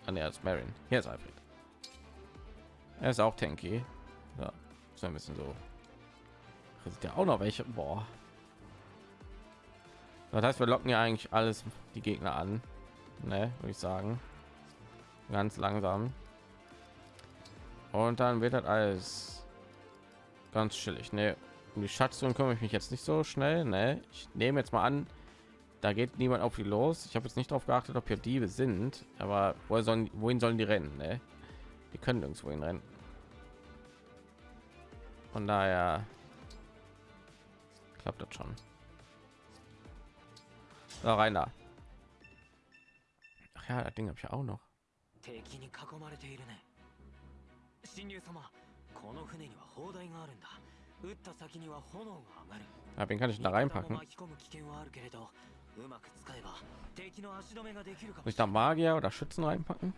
An der ist Marin. Hier ist Alfred. Er ist auch tanky. So ein bisschen so ist ja auch noch welche. Boah. das heißt wir locken ja eigentlich alles die gegner an ne, würde ich sagen. Ganz langsam. Und dann wird das alles ganz chillig. Ne um die schatzung komme ich mich jetzt nicht so schnell ne. Ich nehme jetzt mal an da geht niemand auf die los. Ich habe jetzt nicht darauf geachtet ob hier diebe sind aber wo sollen wohin sollen die rennen ne? die können nirgendwo hin rennen von daher klappt das schon. Da rein da. Ach ja, das Ding habe ich ja auch noch. 神竜様この船には砲台があるんだ撃った先には炎が上がる Ja, wen kann ich da reinpacken? Muss ich da Magier oder Schützen reinpacken?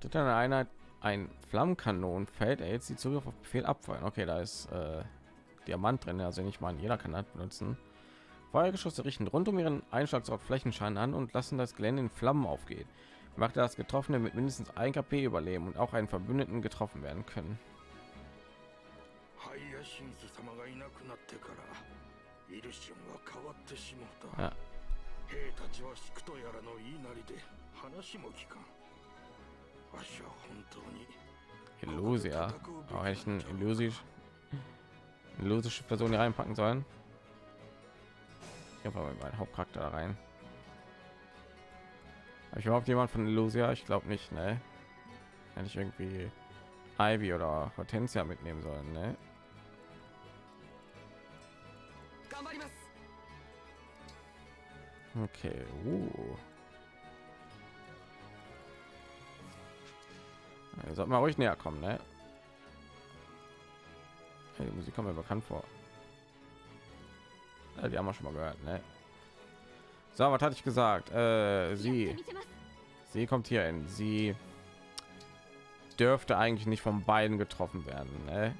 Tut eine Einheit ein Flammenkanonenfeld erhält sie Zugriff auf Befehl abfeuern. Okay, da ist äh, Diamant drin, also nicht mal jeder kann das benutzen. Feuergeschosse richten rund um ihren Einschlagsort Flächenschaden an und lassen das Gelände in Flammen aufgehen. Macht das Getroffene mit mindestens 1 KP überleben und auch einen Verbündeten getroffen werden können. ハイヤシンス様がいなくなってからイルシオンは変わってしまった、 Ja. 兵たちはシクとやらの言いなりで話も聞かんわしは本当に Illusia. Aber hätte ich ein illusisch illusische Person hier reinpacken sollen. Ich habe aber meinen Hauptcharakter da rein. Habe ich überhaupt jemand von Illusia? Ich glaube nicht, ne? Hätte ich irgendwie Ivy oder Hortensia mitnehmen sollen, ne? Okay, uh. Ja, Ihr sollt mal ruhig näher kommen, ne? Hey, die Musik kommt mir bekannt vor. Ja, die haben wir schon mal gehört, ne? So, was hatte ich gesagt? Äh, sie, sie kommt hier in. Sie dürfte eigentlich nicht von beiden getroffen werden, ne?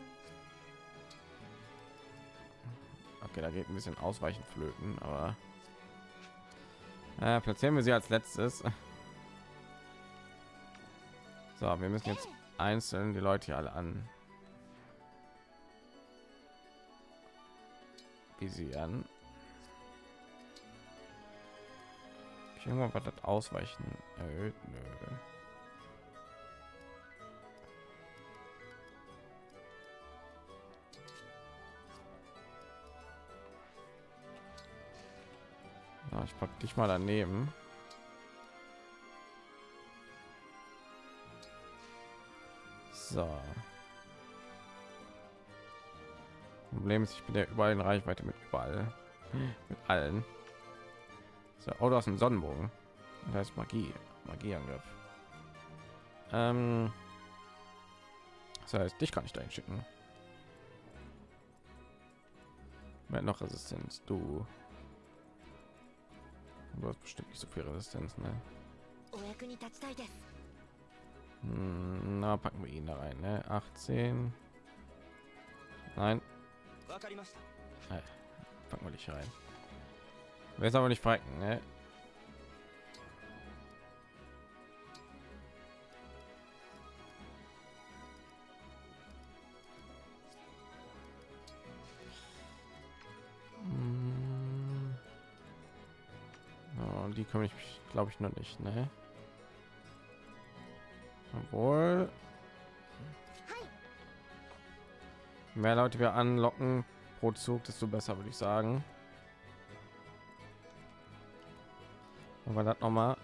Okay, da geht ein bisschen ausweichen flöten, aber äh, platzieren wir sie als letztes. So, wir müssen jetzt einzeln die Leute hier alle an visieren. Ich irgendwann was das ausweichen erhöht? Nö. Ich pack dich mal daneben. So. Problem ist, ich bin ja überall in Reichweite mit überall. mit allen. So, oh, du hast einen Sonnenbogen. Da ist Magie. Magieangriff. Ähm, das heißt, dich kann ich dahin schicken. Wer noch Resistenz? Du. Du hast bestimmt nicht so viel Resistenz, ne? Hm, na, packen wir ihn da rein, ne? 18. Nein. Nein. Äh, packen wir nicht rein. Wer ist aber nicht frecken, ne? Hm. die komme ich glaube ich noch nicht ne obwohl. Mehr Leute wir anlocken pro Zug, desto besser, würde ich sagen. Aber das noch mal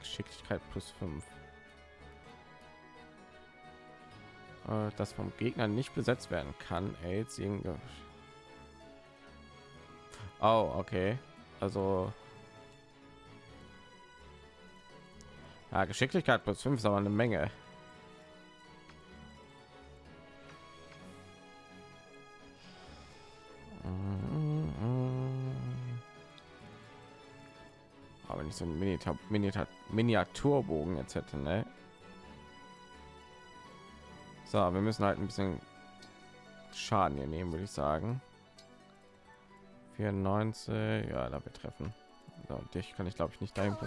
Geschicklichkeit plus 5. Äh, Das vom Gegner nicht besetzt werden kann. Irgendwie- Oh, okay. Also ja, Geschicklichkeit plus 5 ist aber eine Menge. Aber nicht so ein Miniatur, Miniatur, Miniaturbogen jetzt hätte, ne? So, wir müssen halt ein bisschen Schaden hier nehmen, würde ich sagen. 94, ja, da betreffen. So, dich kann ich glaube ich nicht dahin 可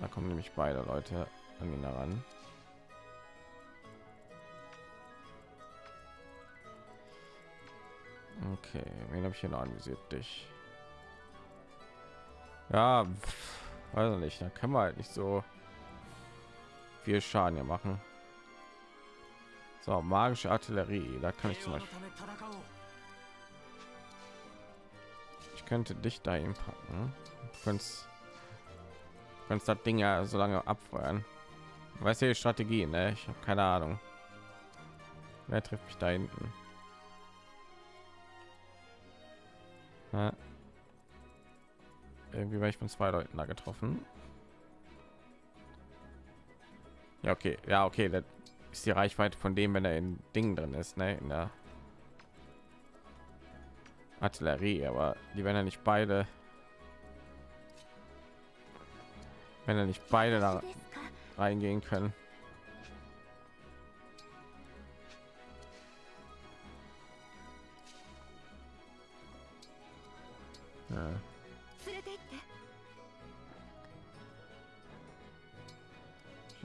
da kommen nämlich beide Leute an ihn heran. Okay, wen habe ich hier noch anvisiert? Dich. Ja, pff, weiß nicht. Da kann man halt nicht so viel Schaden hier machen. So, magische Artillerie. Da kann ich zum Beispiel. Ich könnte dich da packen. Du könntest du könntest das Ding ja so lange abfeuern. Weißt du die Strategie, ne? Ich habe keine Ahnung. Wer trifft mich da hinten? Ja. Irgendwie war ich von zwei Leuten da getroffen. Ja, okay. Ja, okay. Das ist die Reichweite von dem, wenn er in Dingen drin ist, ne? In der Artillerie, aber die werden ja nicht beide. wenn er nicht beide da reingehen können. Ja.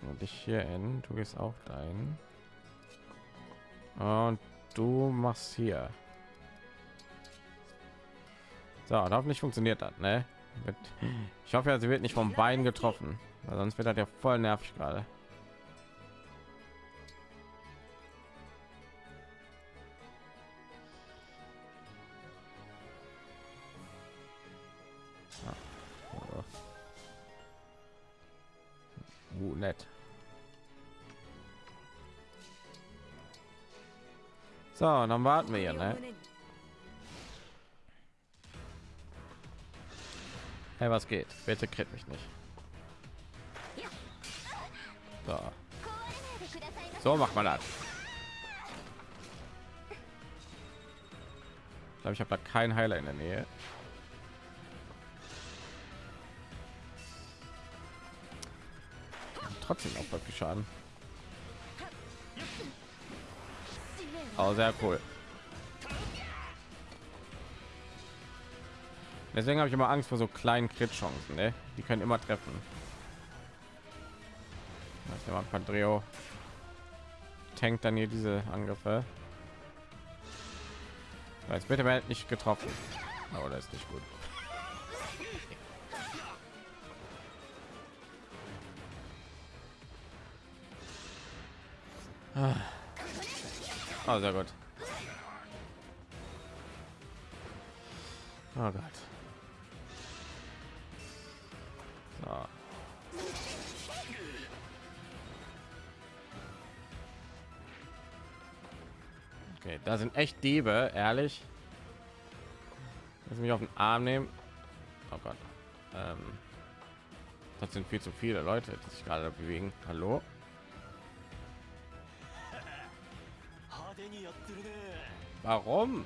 und ich hier in. Du gehst auch dein und du machst hier. So und nicht funktioniert hat ne? Ich hoffe, sie wird nicht vom Bein getroffen, weil sonst wird das ja voll nervig gerade. Oh. Uh, nett. So, dann warten wir hier, ne? Hey, was geht? Bitte kriegt mich nicht. So. So macht man das. Ich glaube, ich habe da keinen Heiler in der Nähe. Trotzdem auch wirklich Schaden. Oh, sehr cool. Deswegen habe ich immer Angst vor so kleinen Crit-Chancen. Ne? Die können immer treffen. Das ist immer Padreo. Tankt dann hier diese Angriffe. Jetzt bitte wird nicht getroffen. Aber das ist nicht gut. Oh, sehr gut. Oh Gott. Da sind echt Diebe, ehrlich. Lass mich auf den Arm nehmen. Oh Gott. Ähm, das sind viel zu viele Leute, die sich gerade bewegen. Hallo? Warum?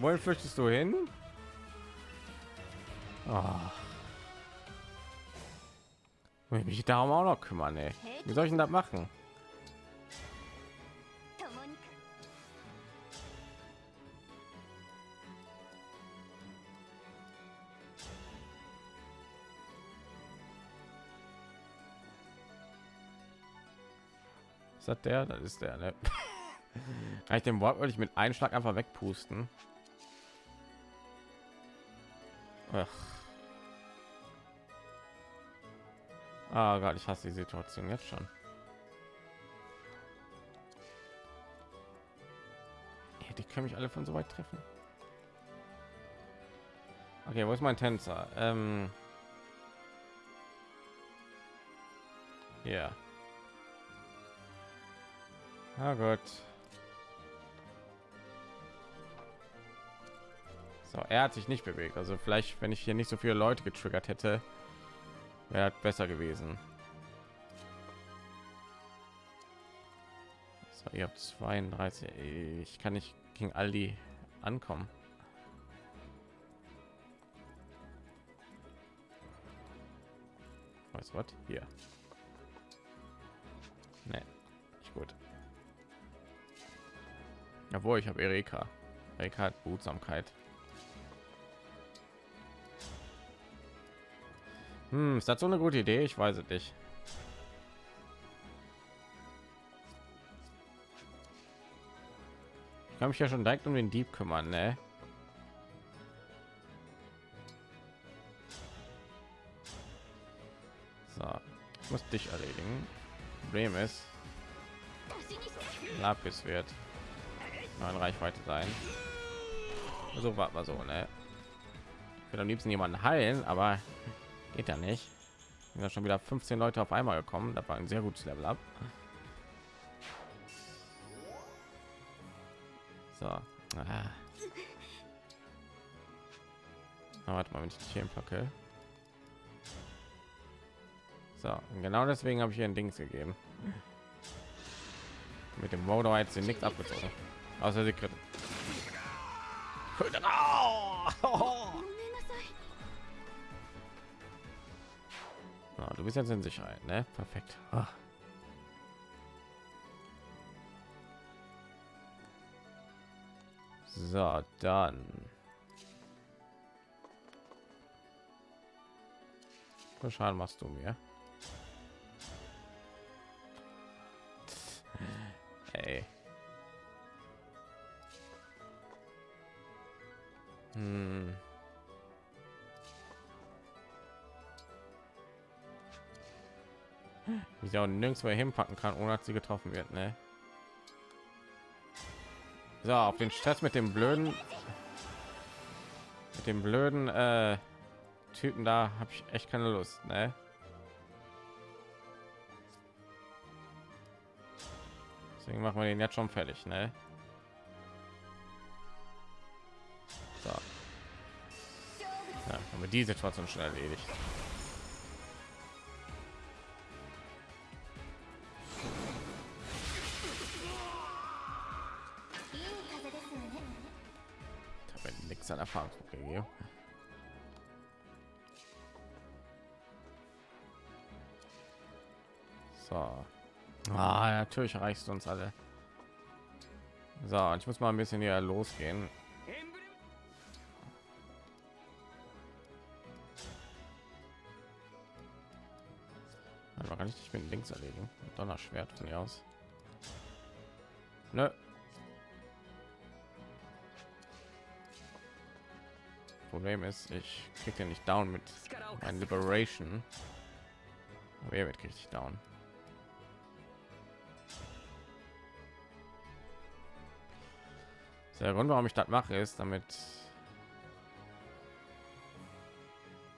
Wohin flüchtest du hin? Oh. Ich mich darum auch noch kümmern, ey. Wie soll ich denn das machen? Ist das der? Das ist der, ne? *laughs* Kann ich den Wort wirklich mit einem Schlag einfach wegpusten? Ach. Ah Gott, ich hasse die Situation jetzt schon. Ja, die können mich alle von so weit treffen. Okay, wo ist mein Tänzer? Ähm ja. Na gut. So, er hat sich nicht bewegt. Also vielleicht, wenn ich hier nicht so viele Leute getriggert hätte, wäre besser gewesen. So, ihr habt 32. Ich kann nicht gegen all die ankommen. Was was hier? Nee, nicht gut. Obwohl ich habe Erika. Erika hat Behutsamkeit. Hm, ist das so eine gute Idee? Ich weiß es nicht. Ich kann mich ja schon direkt um den Dieb kümmern, ne? So, ich muss dich erledigen. Problem ist, Lapis wird in Reichweite sein. So war mal so, ne? Ich will am liebsten jemanden heilen, aber geht ja nicht. Sind ja schon wieder 15 Leute auf einmal gekommen. Das war ein sehr gutes Level up. So. Ah. Na, warte mal, wenn ich die hier packe. So, genau deswegen habe ich hier ein Dings gegeben. Mit dem Modo jetzt nichts abgezogen. Also die Krippe. Ah, du bist jetzt in Sicherheit, ne? Perfekt. Ah. So, dann. Schaden machst du mir. Hey. Hm. Wie sie auch nirgendwo hinpacken kann, ohne dass sie getroffen wird, ne? So, auf den Stress mit dem blöden, mit dem blöden äh, Typen da habe ich echt keine Lust, ne? Deswegen machen wir den jetzt schon fertig, ne? Haben wir die Situation schon erledigt. Ich nichts an Erfahrungspunkte gegeben. So. Ah, natürlich reichst du uns alle. So, ich muss mal ein bisschen hier losgehen. Ich links erlegen? Donnerschwert von hier aus. Nö. Problem ist, ich krieg den nicht down mit meinem Liberation. Wer wird richtig down? Der Grund, warum ich das mache, ist, damit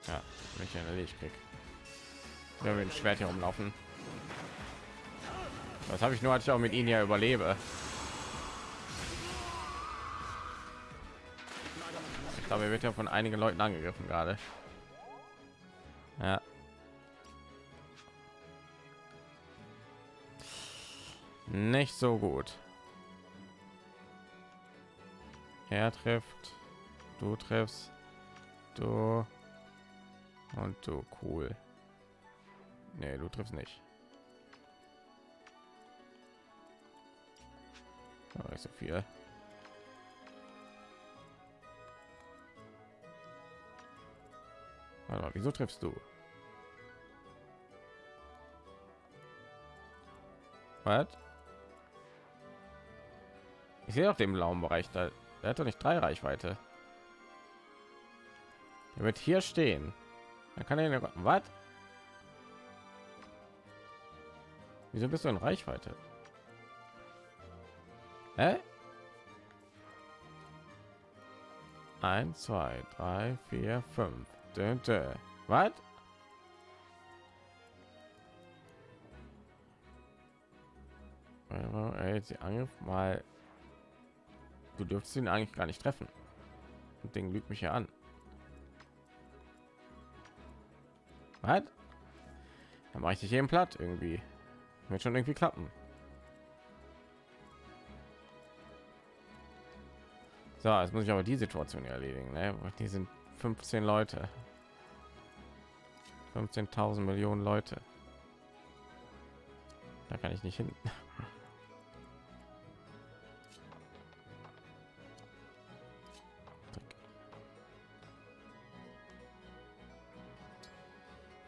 ja, mich erledigt krieg. Wenn wir ein Schwert hier rumlaufen. Was habe ich nur, als ich auch mit ihnen ja überlebe. Ich glaube, er wird ja von einigen Leuten angegriffen gerade. Ja. Nicht so gut. Er trifft, du triffst, du und du cool. Nee, du triffst nicht. Nicht so viel. Mal, wieso triffst du? Was? Ich sehe auf dem blauen Bereich da. Er hat doch nicht drei Reichweite. Er wird hier stehen. Dann kann er was? Wieso bist du in Reichweite? Hä? 1, 2, 3, 4, 5. Was? Sie Angriff mal. Du dürftest ihn eigentlich gar nicht treffen. Und den lügt mich ja an. Was? Dann mache ich dich eben platt irgendwie. Wird schon irgendwie klappen. So, jetzt muss ich aber die Situation erledigen. Ne? Die sind 15 Leute. 15.000 Millionen Leute. Da kann ich nicht hin.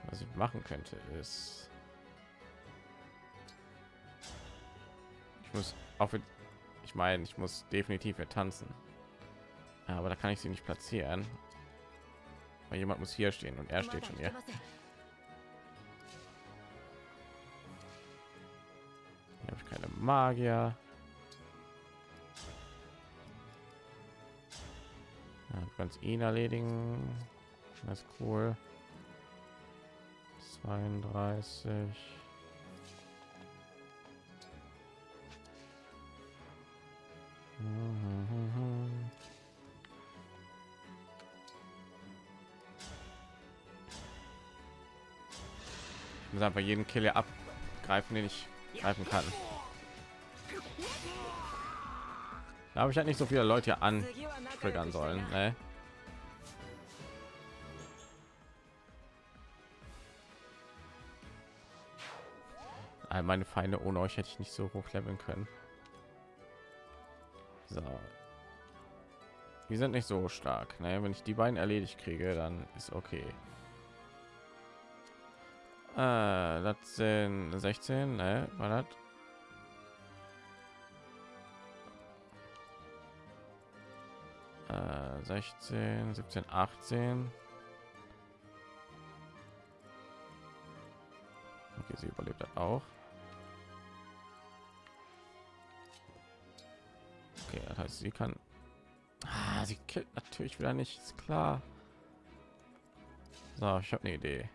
Was ich machen könnte ist, ich muss auf, ich meine, ich muss definitiv hier tanzen, aber da kann ich sie nicht platzieren, weil jemand muss hier stehen und er steht schon hier. Hier habe ich keine Magier. Ja, du ihn erledigen. Das ist cool. 32. Ich muss einfach jeden Killer abgreifen, den ich greifen kann. Da habe ich halt nicht so viele Leute an triggern sollen. Ne? All meine Feinde ohne euch hätte ich nicht so hoch leveln können. So. Die sind nicht so stark. Ne? Wenn ich die beiden erledigt kriege, dann ist okay. Äh, das sind 16, ne? War das? Äh, 16, 17, 18. Okay, sie überlebt das auch. Okay, das heißt, sie kann. Ah, sie killt natürlich wieder nicht, ist klar. So, ich habe eine Idee.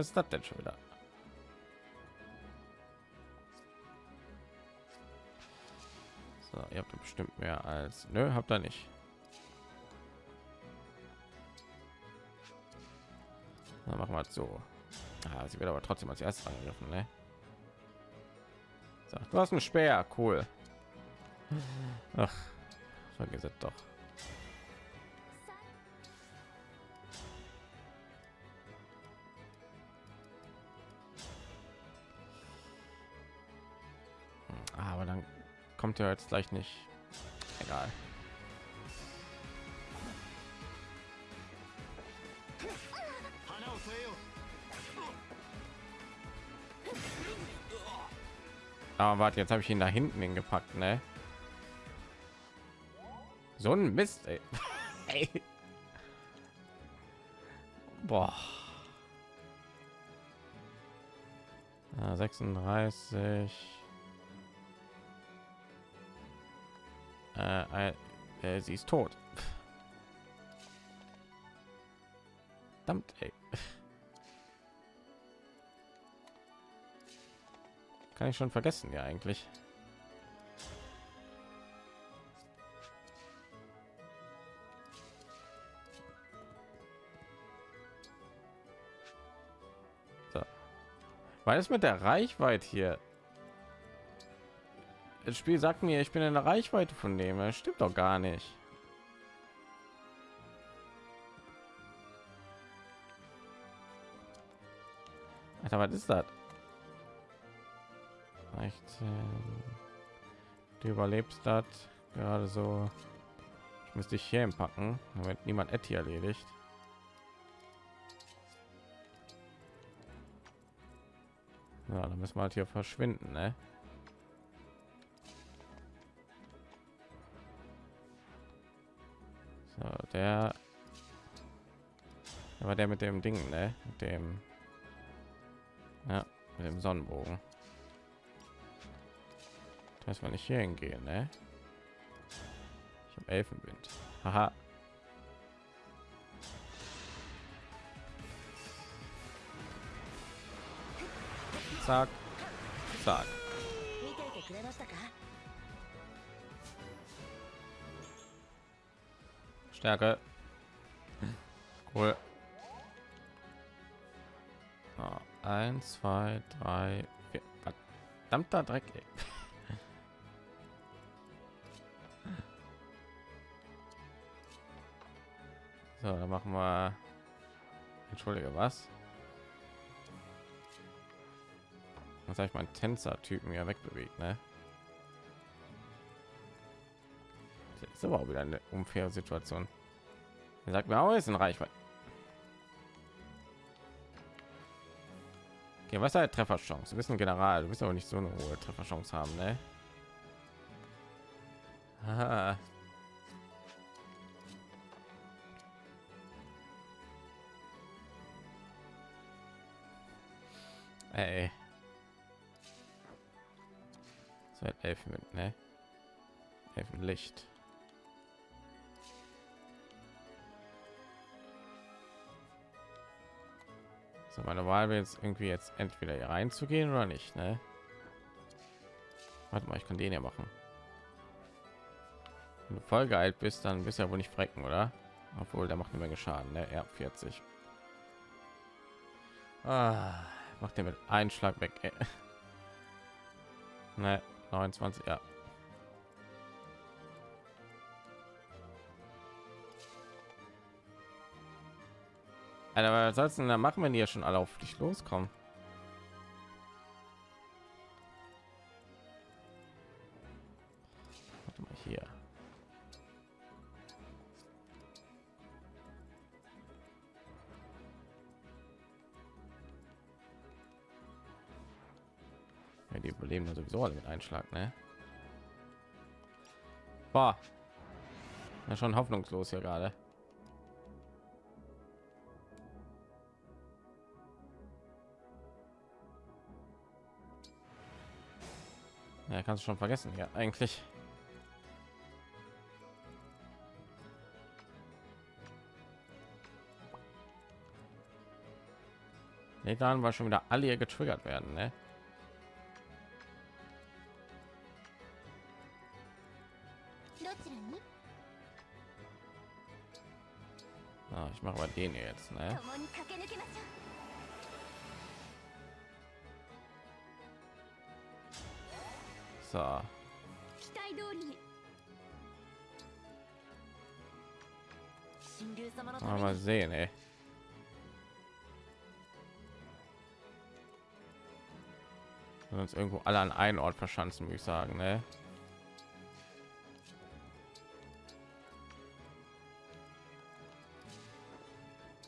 Was ist das denn schon wieder? So, ihr habt bestimmt mehr als. Nö, habt ihr nicht. Dann machen wir so. Ah, sie wird aber trotzdem als erstes angegriffen, ne? So, du hast einen Speer, cool. Ach, vergiss doch. Kommt ja jetzt gleich nicht. Egal. Aber warte, jetzt habe ich ihn da hinten hingepackt, ne? So ein Mist, ey. *laughs* ey. Boah. Ja, 36. Äh, äh, äh, sie ist tot. Verdammt, ey. Kann ich schon vergessen, ja eigentlich. Weil es mit der Reichweite hier. Das Spiel sagt mir, ich bin in der Reichweite von dem. Das stimmt doch gar nicht. Alter, was ist das? 16. Du überlebst das gerade so. Ich müsste dich hier packen, damit niemand Etty erledigt. Ja, dann müssen wir halt hier verschwinden, ne? war der mit dem Ding, ne? Mit dem, ja, mit dem Sonnenbogen. Dass man nicht hier hingehen, ne? Ich habe Elfenwind. Haha. Zack, zack. Stärke. Cool. So, eins, zwei, drei, vier. Verdammter Dreck. Ey. So, dann machen wir. Entschuldige, was? Was habe ich meinen Tänzer-Typen ja wegbewegt, ne? Das ist aber auch wieder eine unfaire Situation. Er sagt mir auch, ist ein Reichweite. Okay, was ist Trefferchance? Du bist ein General, du bist aber nicht so eine hohe Trefferchance haben, ne? Aha. Ey. So hat Elfen mit, ne? Elfenlicht. So, meine Wahl wäre jetzt irgendwie jetzt entweder hier reinzugehen oder nicht, ne? Warte mal, ich kann den ja machen. Wenn du voll geeilt bist, dann bist du ja wohl nicht frecken, oder? Obwohl, der macht eine Menge Schaden, ne? Ja, 40. Ah, macht er mit einem Schlag weg. *laughs* Ne, 29, ja. Alter, was sollst denn da machen, wenn die ja schon alle auf dich loskommen? Warte mal hier. Ja, die überleben ja sowieso alle mit Einschlag, ne? Boah. Ja, schon hoffnungslos hier gerade. Ja, kannst du schon vergessen, ja, eigentlich. Nee, dann war schon wieder alle hier getriggert werden, ne? Ah, ich mache mal den jetzt, ne? So. Ah, mal sehen, ey. Wenn uns irgendwo alle an einen Ort verschanzen, würde ich sagen, ne?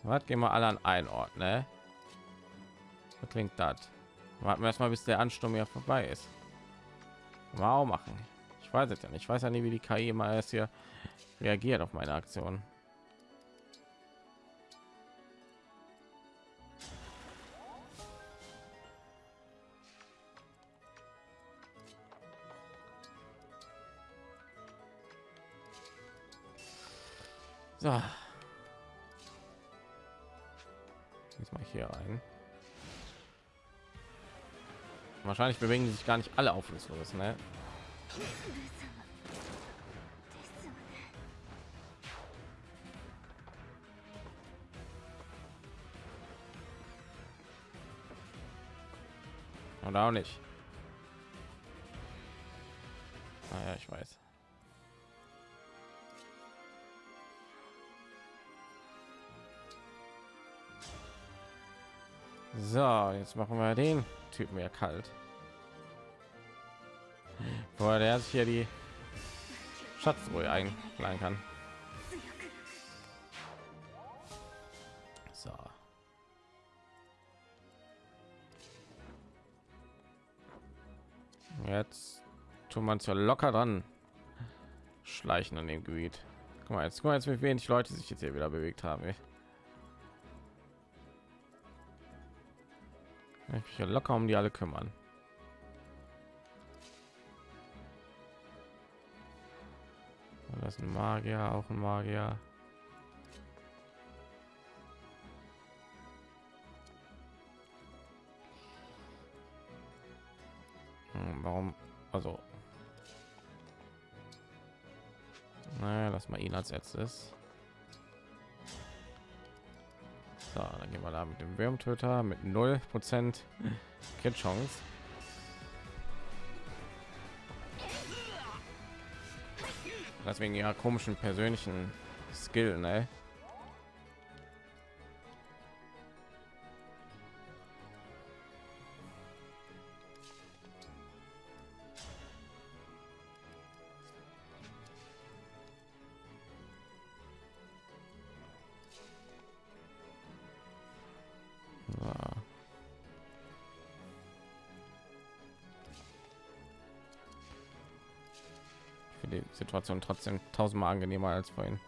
Was gehen wir alle an einen Ort, ne? Was klingt das? Warten wir erstmal, bis der Ansturm ja vorbei ist. Wow, machen. Ich weiß es ja nicht. Ich weiß ja nie, wie die KI mal erst hier reagiert auf meine Aktion. So. Jetzt mal hier rein. Wahrscheinlich bewegen sich gar nicht alle auf uns los, ne? Oder auch nicht. Ah naja, ich weiß. So, jetzt machen wir den. Typen ja kalt. Vorher der sich hier die Schatzruhe einladen kann. So. Jetzt tun man ja locker dran schleichen an dem Gebiet. Guck mal, jetzt guck mal jetzt, wie wenig Leute sich jetzt hier wieder bewegt haben. Ey. Hier locker um die alle kümmern. Das ist ein Magier, auch ein Magier. Hm, warum? Also. Naja, lass mal ihn als letztes. So, dann gehen wir da mit dem Wurmtöter mit 0 Prozent Chance. Das wegen ihrer komischen persönlichen Skill, ne? Situation trotzdem tausendmal angenehmer als vorhin.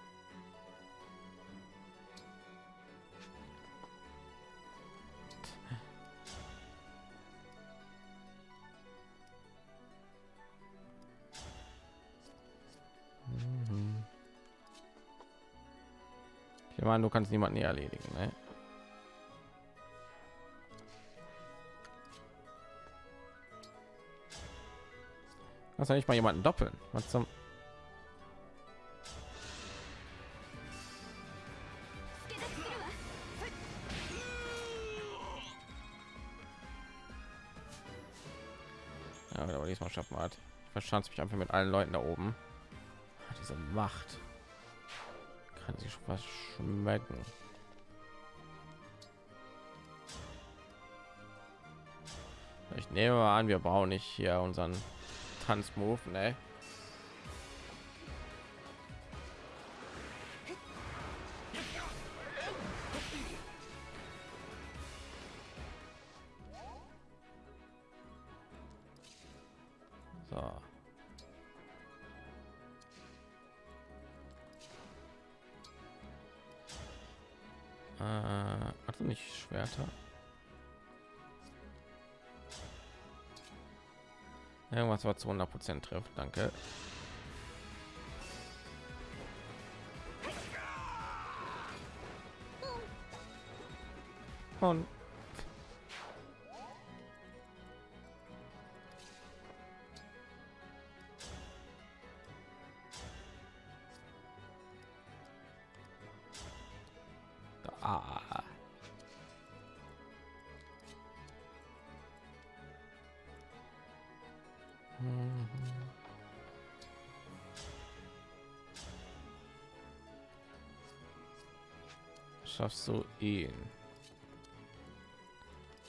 Mhm. Ich meine, du kannst niemanden hier erledigen, ne? Kannst du nicht mal jemanden doppeln? Was zum? Ja, aber diesmal schaffen hat. Ich verschanze mich einfach mit allen Leuten da oben. Ah, Diese Macht kann sich was schmecken. Ich nehme mal an, wir brauchen nicht hier unseren Tanzmove, ne? Irgendwas war zu 100 Prozent trifft. Danke. Und Schaffst du ihn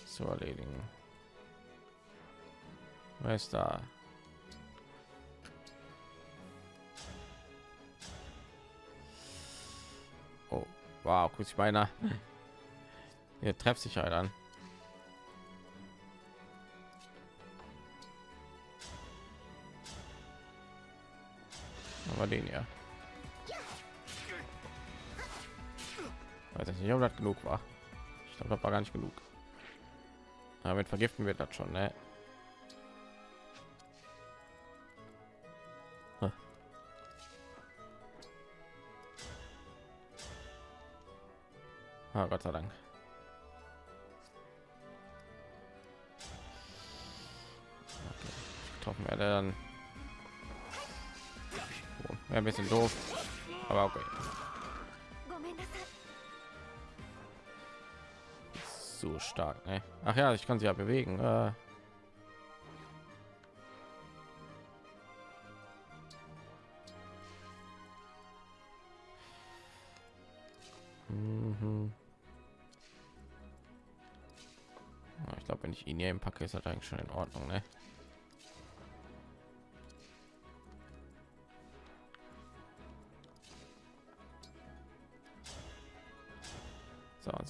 zu erledigen? Wer ist da? Oh, wow, kurz beinahe. *laughs* Ihr trefft sich halt an. Aber den ja. Weiß ich nicht, ob das genug war. Ich glaube, das war gar nicht genug. Damit vergiften wird das schon, ne? So stark, ne? Ach ja, ich kann sie ja bewegen. Äh. Mhm. Ich glaube, wenn ich ihn hier packe, ist das eigentlich schon in Ordnung, ne?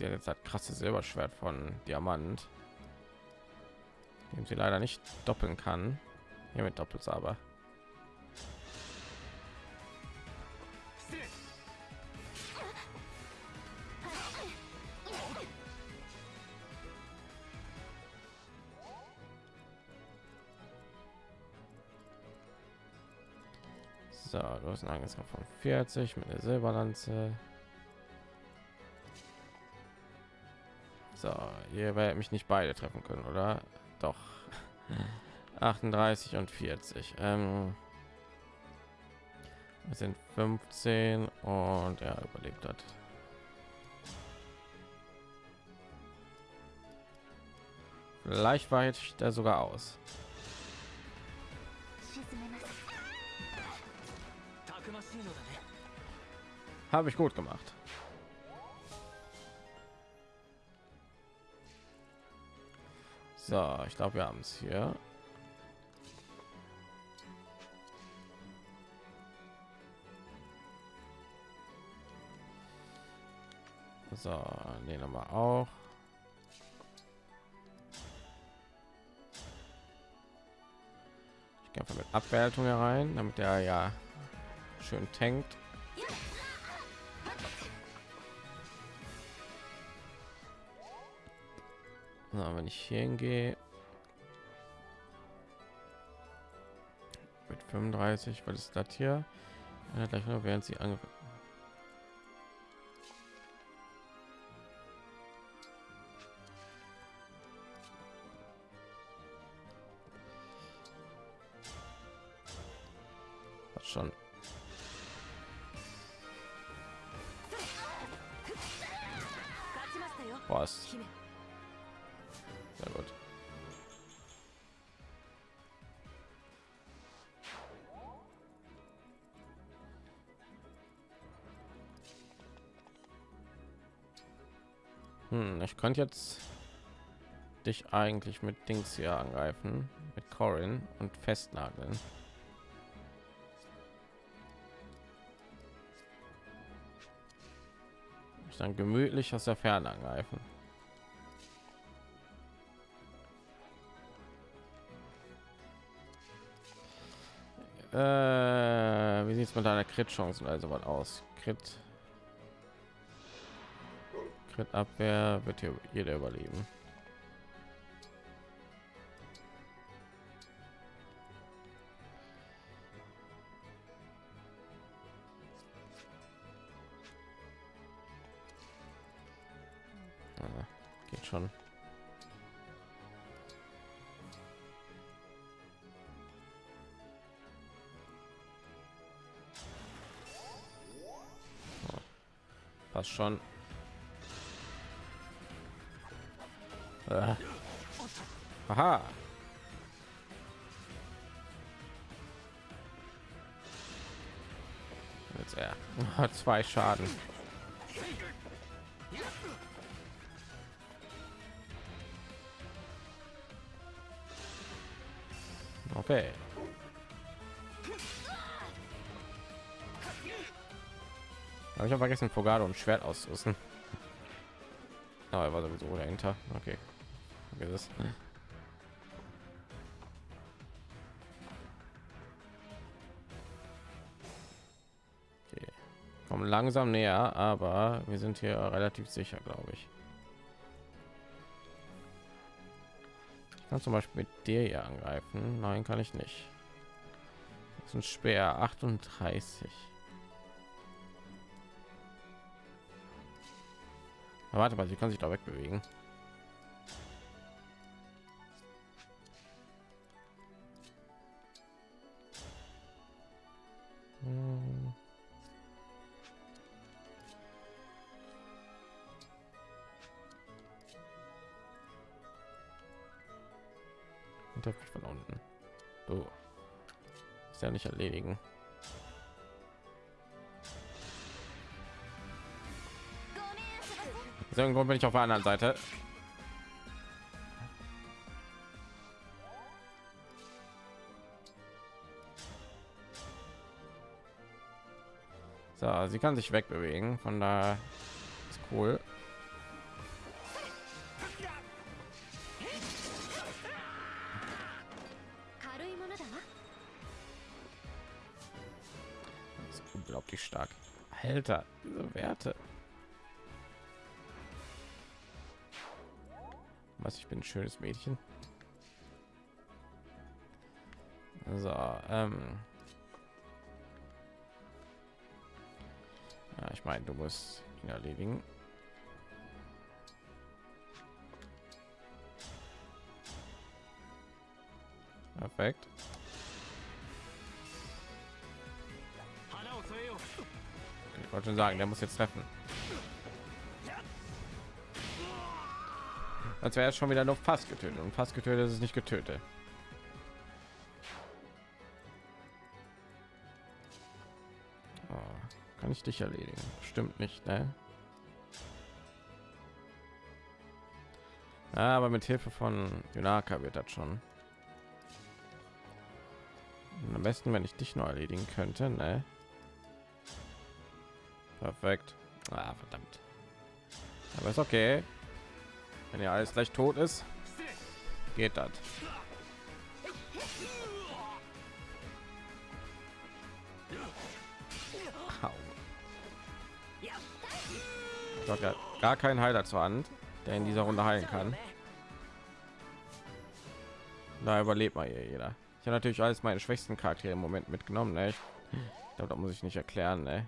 Sie hat jetzt das krasse Silberschwert von Diamant, dem sie leider nicht doppeln kann. Hier mit doppelt aber. So, du hast einen Angriff von 40 mit der Silberlanze. ihr werdet mich nicht beide treffen können oder? Doch. 38 und 40 ähm, wir sind 15 und er überlebt hat. Vielleicht war jetzt da sogar aus. Habe ich gut gemacht. So, ich glaube, wir haben es hier. So, den haben wir auch. Ich gehe einfach mit Abwertung herein, damit er ja schön tankt. Na, wenn ich hier hingehe mit 35, was ist das hier? Ja, gleich noch während sie angegriffen. schon. Was? Na gut. Hm, ich könnte jetzt dich eigentlich mit Dings hier angreifen, mit Corin und festnageln. dann gemütlich aus der Ferne angreifen. Äh, wie sieht es mit deiner Crit-Chancen also was aus? Crit, Crit Abwehr wird hier jeder überleben. Ah, geht schon. Schon. Äh. Aha. Jetzt er hat *laughs* zwei Schaden. Okay. Aber ich habe vergessen, Fogado und Schwert auszurüsten. Aber er war sowieso dahinter. Okay. okay das. Okay. Kommen langsam näher, aber wir sind hier relativ sicher, glaube ich. Ich kann zum Beispiel mit dir hier angreifen. Nein, kann ich nicht. Das ist ein Speer 38. warte mal, sie kann sich da wegbewegen. Hm. Und mich von unten. So. Ist ja nicht erledigen. Grund bin ich auf der anderen Seite. So, sie kann sich wegbewegen, von da ist cool. Unglaublich stark. Alter, diese Werte. Was ich bin ein schönes Mädchen. So, ähm. Ja, ich meine, du musst ihn erledigen. Perfekt. Ich wollte schon sagen, der muss jetzt treffen. Als wäre es schon wieder noch fast getötet. Und fast getötet ist es nicht getötet. Oh, kann ich dich erledigen? Stimmt nicht ne? Ja, aber mit hilfe von Junaka wird das schon. Am besten wenn ich dich noch erledigen könnte ne? perfekt. Ah, verdammt. Aber ist okay wenn ja alles gleich tot ist, geht das. Gar keinen Heiler zur Hand, der in dieser Runde heilen kann. Da überlebt mal jeder. Ich habe natürlich alles meine schwächsten Charaktere im Moment mitgenommen. Ne? Ich glaube, da muss ich nicht erklären. Ne?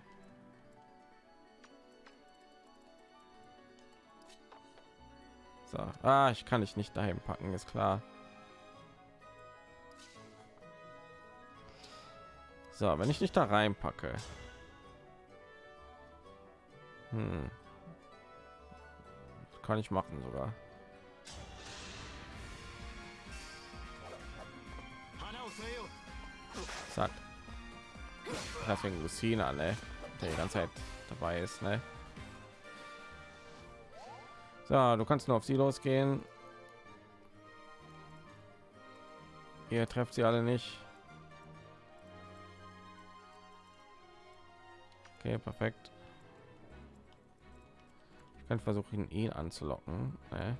So. Ah, ich kann dich nicht dahin packen, ist klar. So, wenn ich nicht da reinpacke. Hm. Kann ich machen sogar. Zack. Deswegen Lucina, ne? Der die ganze Zeit dabei ist, ne? So, du kannst nur auf sie losgehen. Ihr trefft sie alle nicht. Okay, perfekt. Ich kann versuchen, ihn anzulocken. Nee.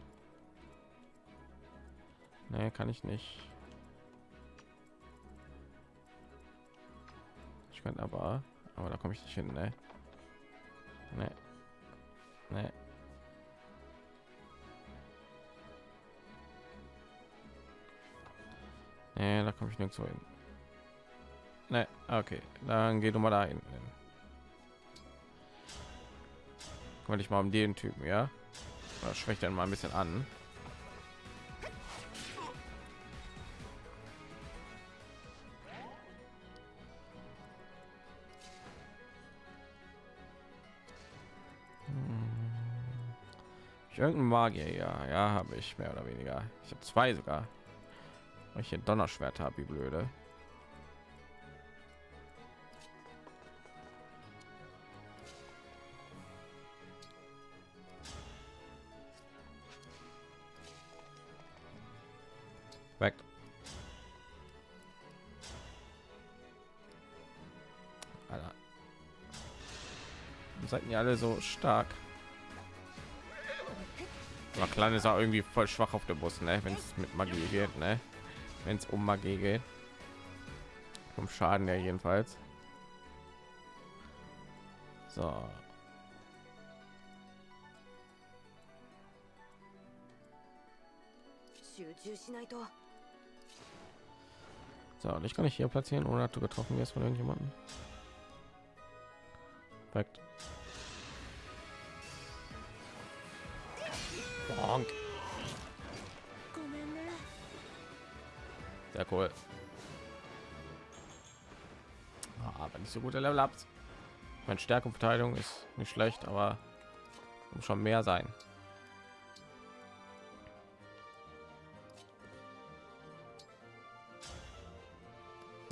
Nee, kann ich nicht. Ich könnte aber, aber da komme ich nicht hin, ne? Nee. Nee. Nee, da komme ich nirgendwo hin. Nee, okay, dann geh du mal dahin. Kümmere dich mal um den Typen, ja? Das schwächt dann mal ein bisschen an. Ich irgendeinen Magier, ja, ja, habe ich mehr oder weniger. Ich habe zwei sogar. Weil ich hier Donnerschwert habe, wie blöde. Weg. Alter. Seid ihr alle so stark? Aber klein ist auch irgendwie voll schwach auf der Bus, ne? Wenn es mit Magie geht, ne? Wenn es um Magie geht. Vom Schaden her jedenfalls. So. So, und ich kann nicht hier platzieren, ohne dass du getroffen wirst von irgendjemandem. Perfekt. Bonk. Cool. Aber nicht so gute Level Ups. Meine Stärke und Verteidigung ist nicht schlecht, aber muss schon mehr sein.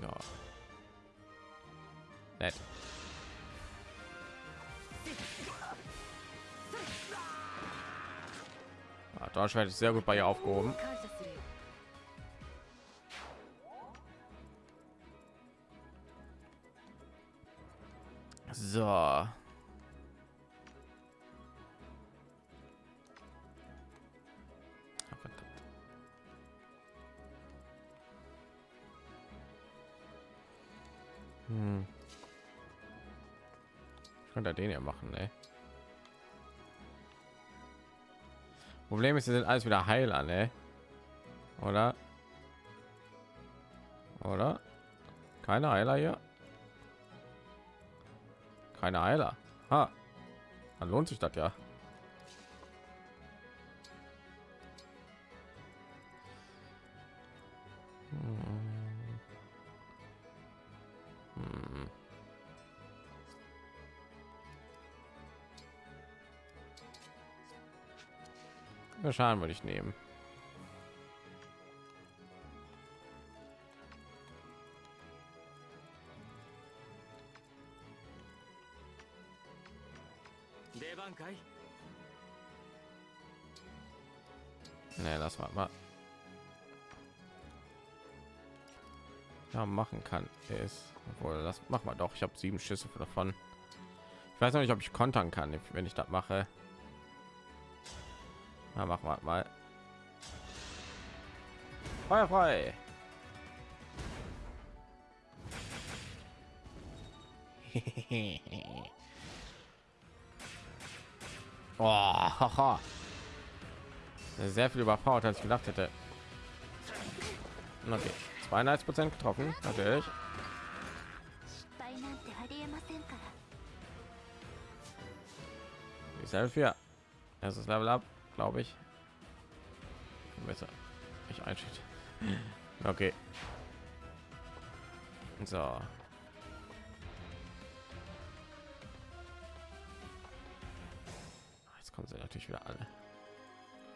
Ja. Nett. Ah, Donnerschwert ist sehr gut bei ihr aufgehoben. Den ja machen, ne? Problem ist, sie sind alles wieder Heiler, ne? Oder? Oder? Keine Heiler hier? Keine Heiler. Ha. Dann lohnt sich das ja. Schaden würde ich nehmen. Nee, das war mal. Ja, machen kann ist wohl das machen wir doch. Ich habe sieben Schüsse davon. Ich weiß noch nicht, ob ich kontern kann, wenn ich das mache. Na, machen wir mal. Feuer frei. *laughs* oh, haha. Sehr viel überfordert, als ich gedacht hätte. Okay, 92 Prozent getroffen, natürlich. Dieselbe für erstes Level ab, glaube ich. Besser. Ich einschätze. Okay. So. Jetzt kommen sie natürlich wieder alle.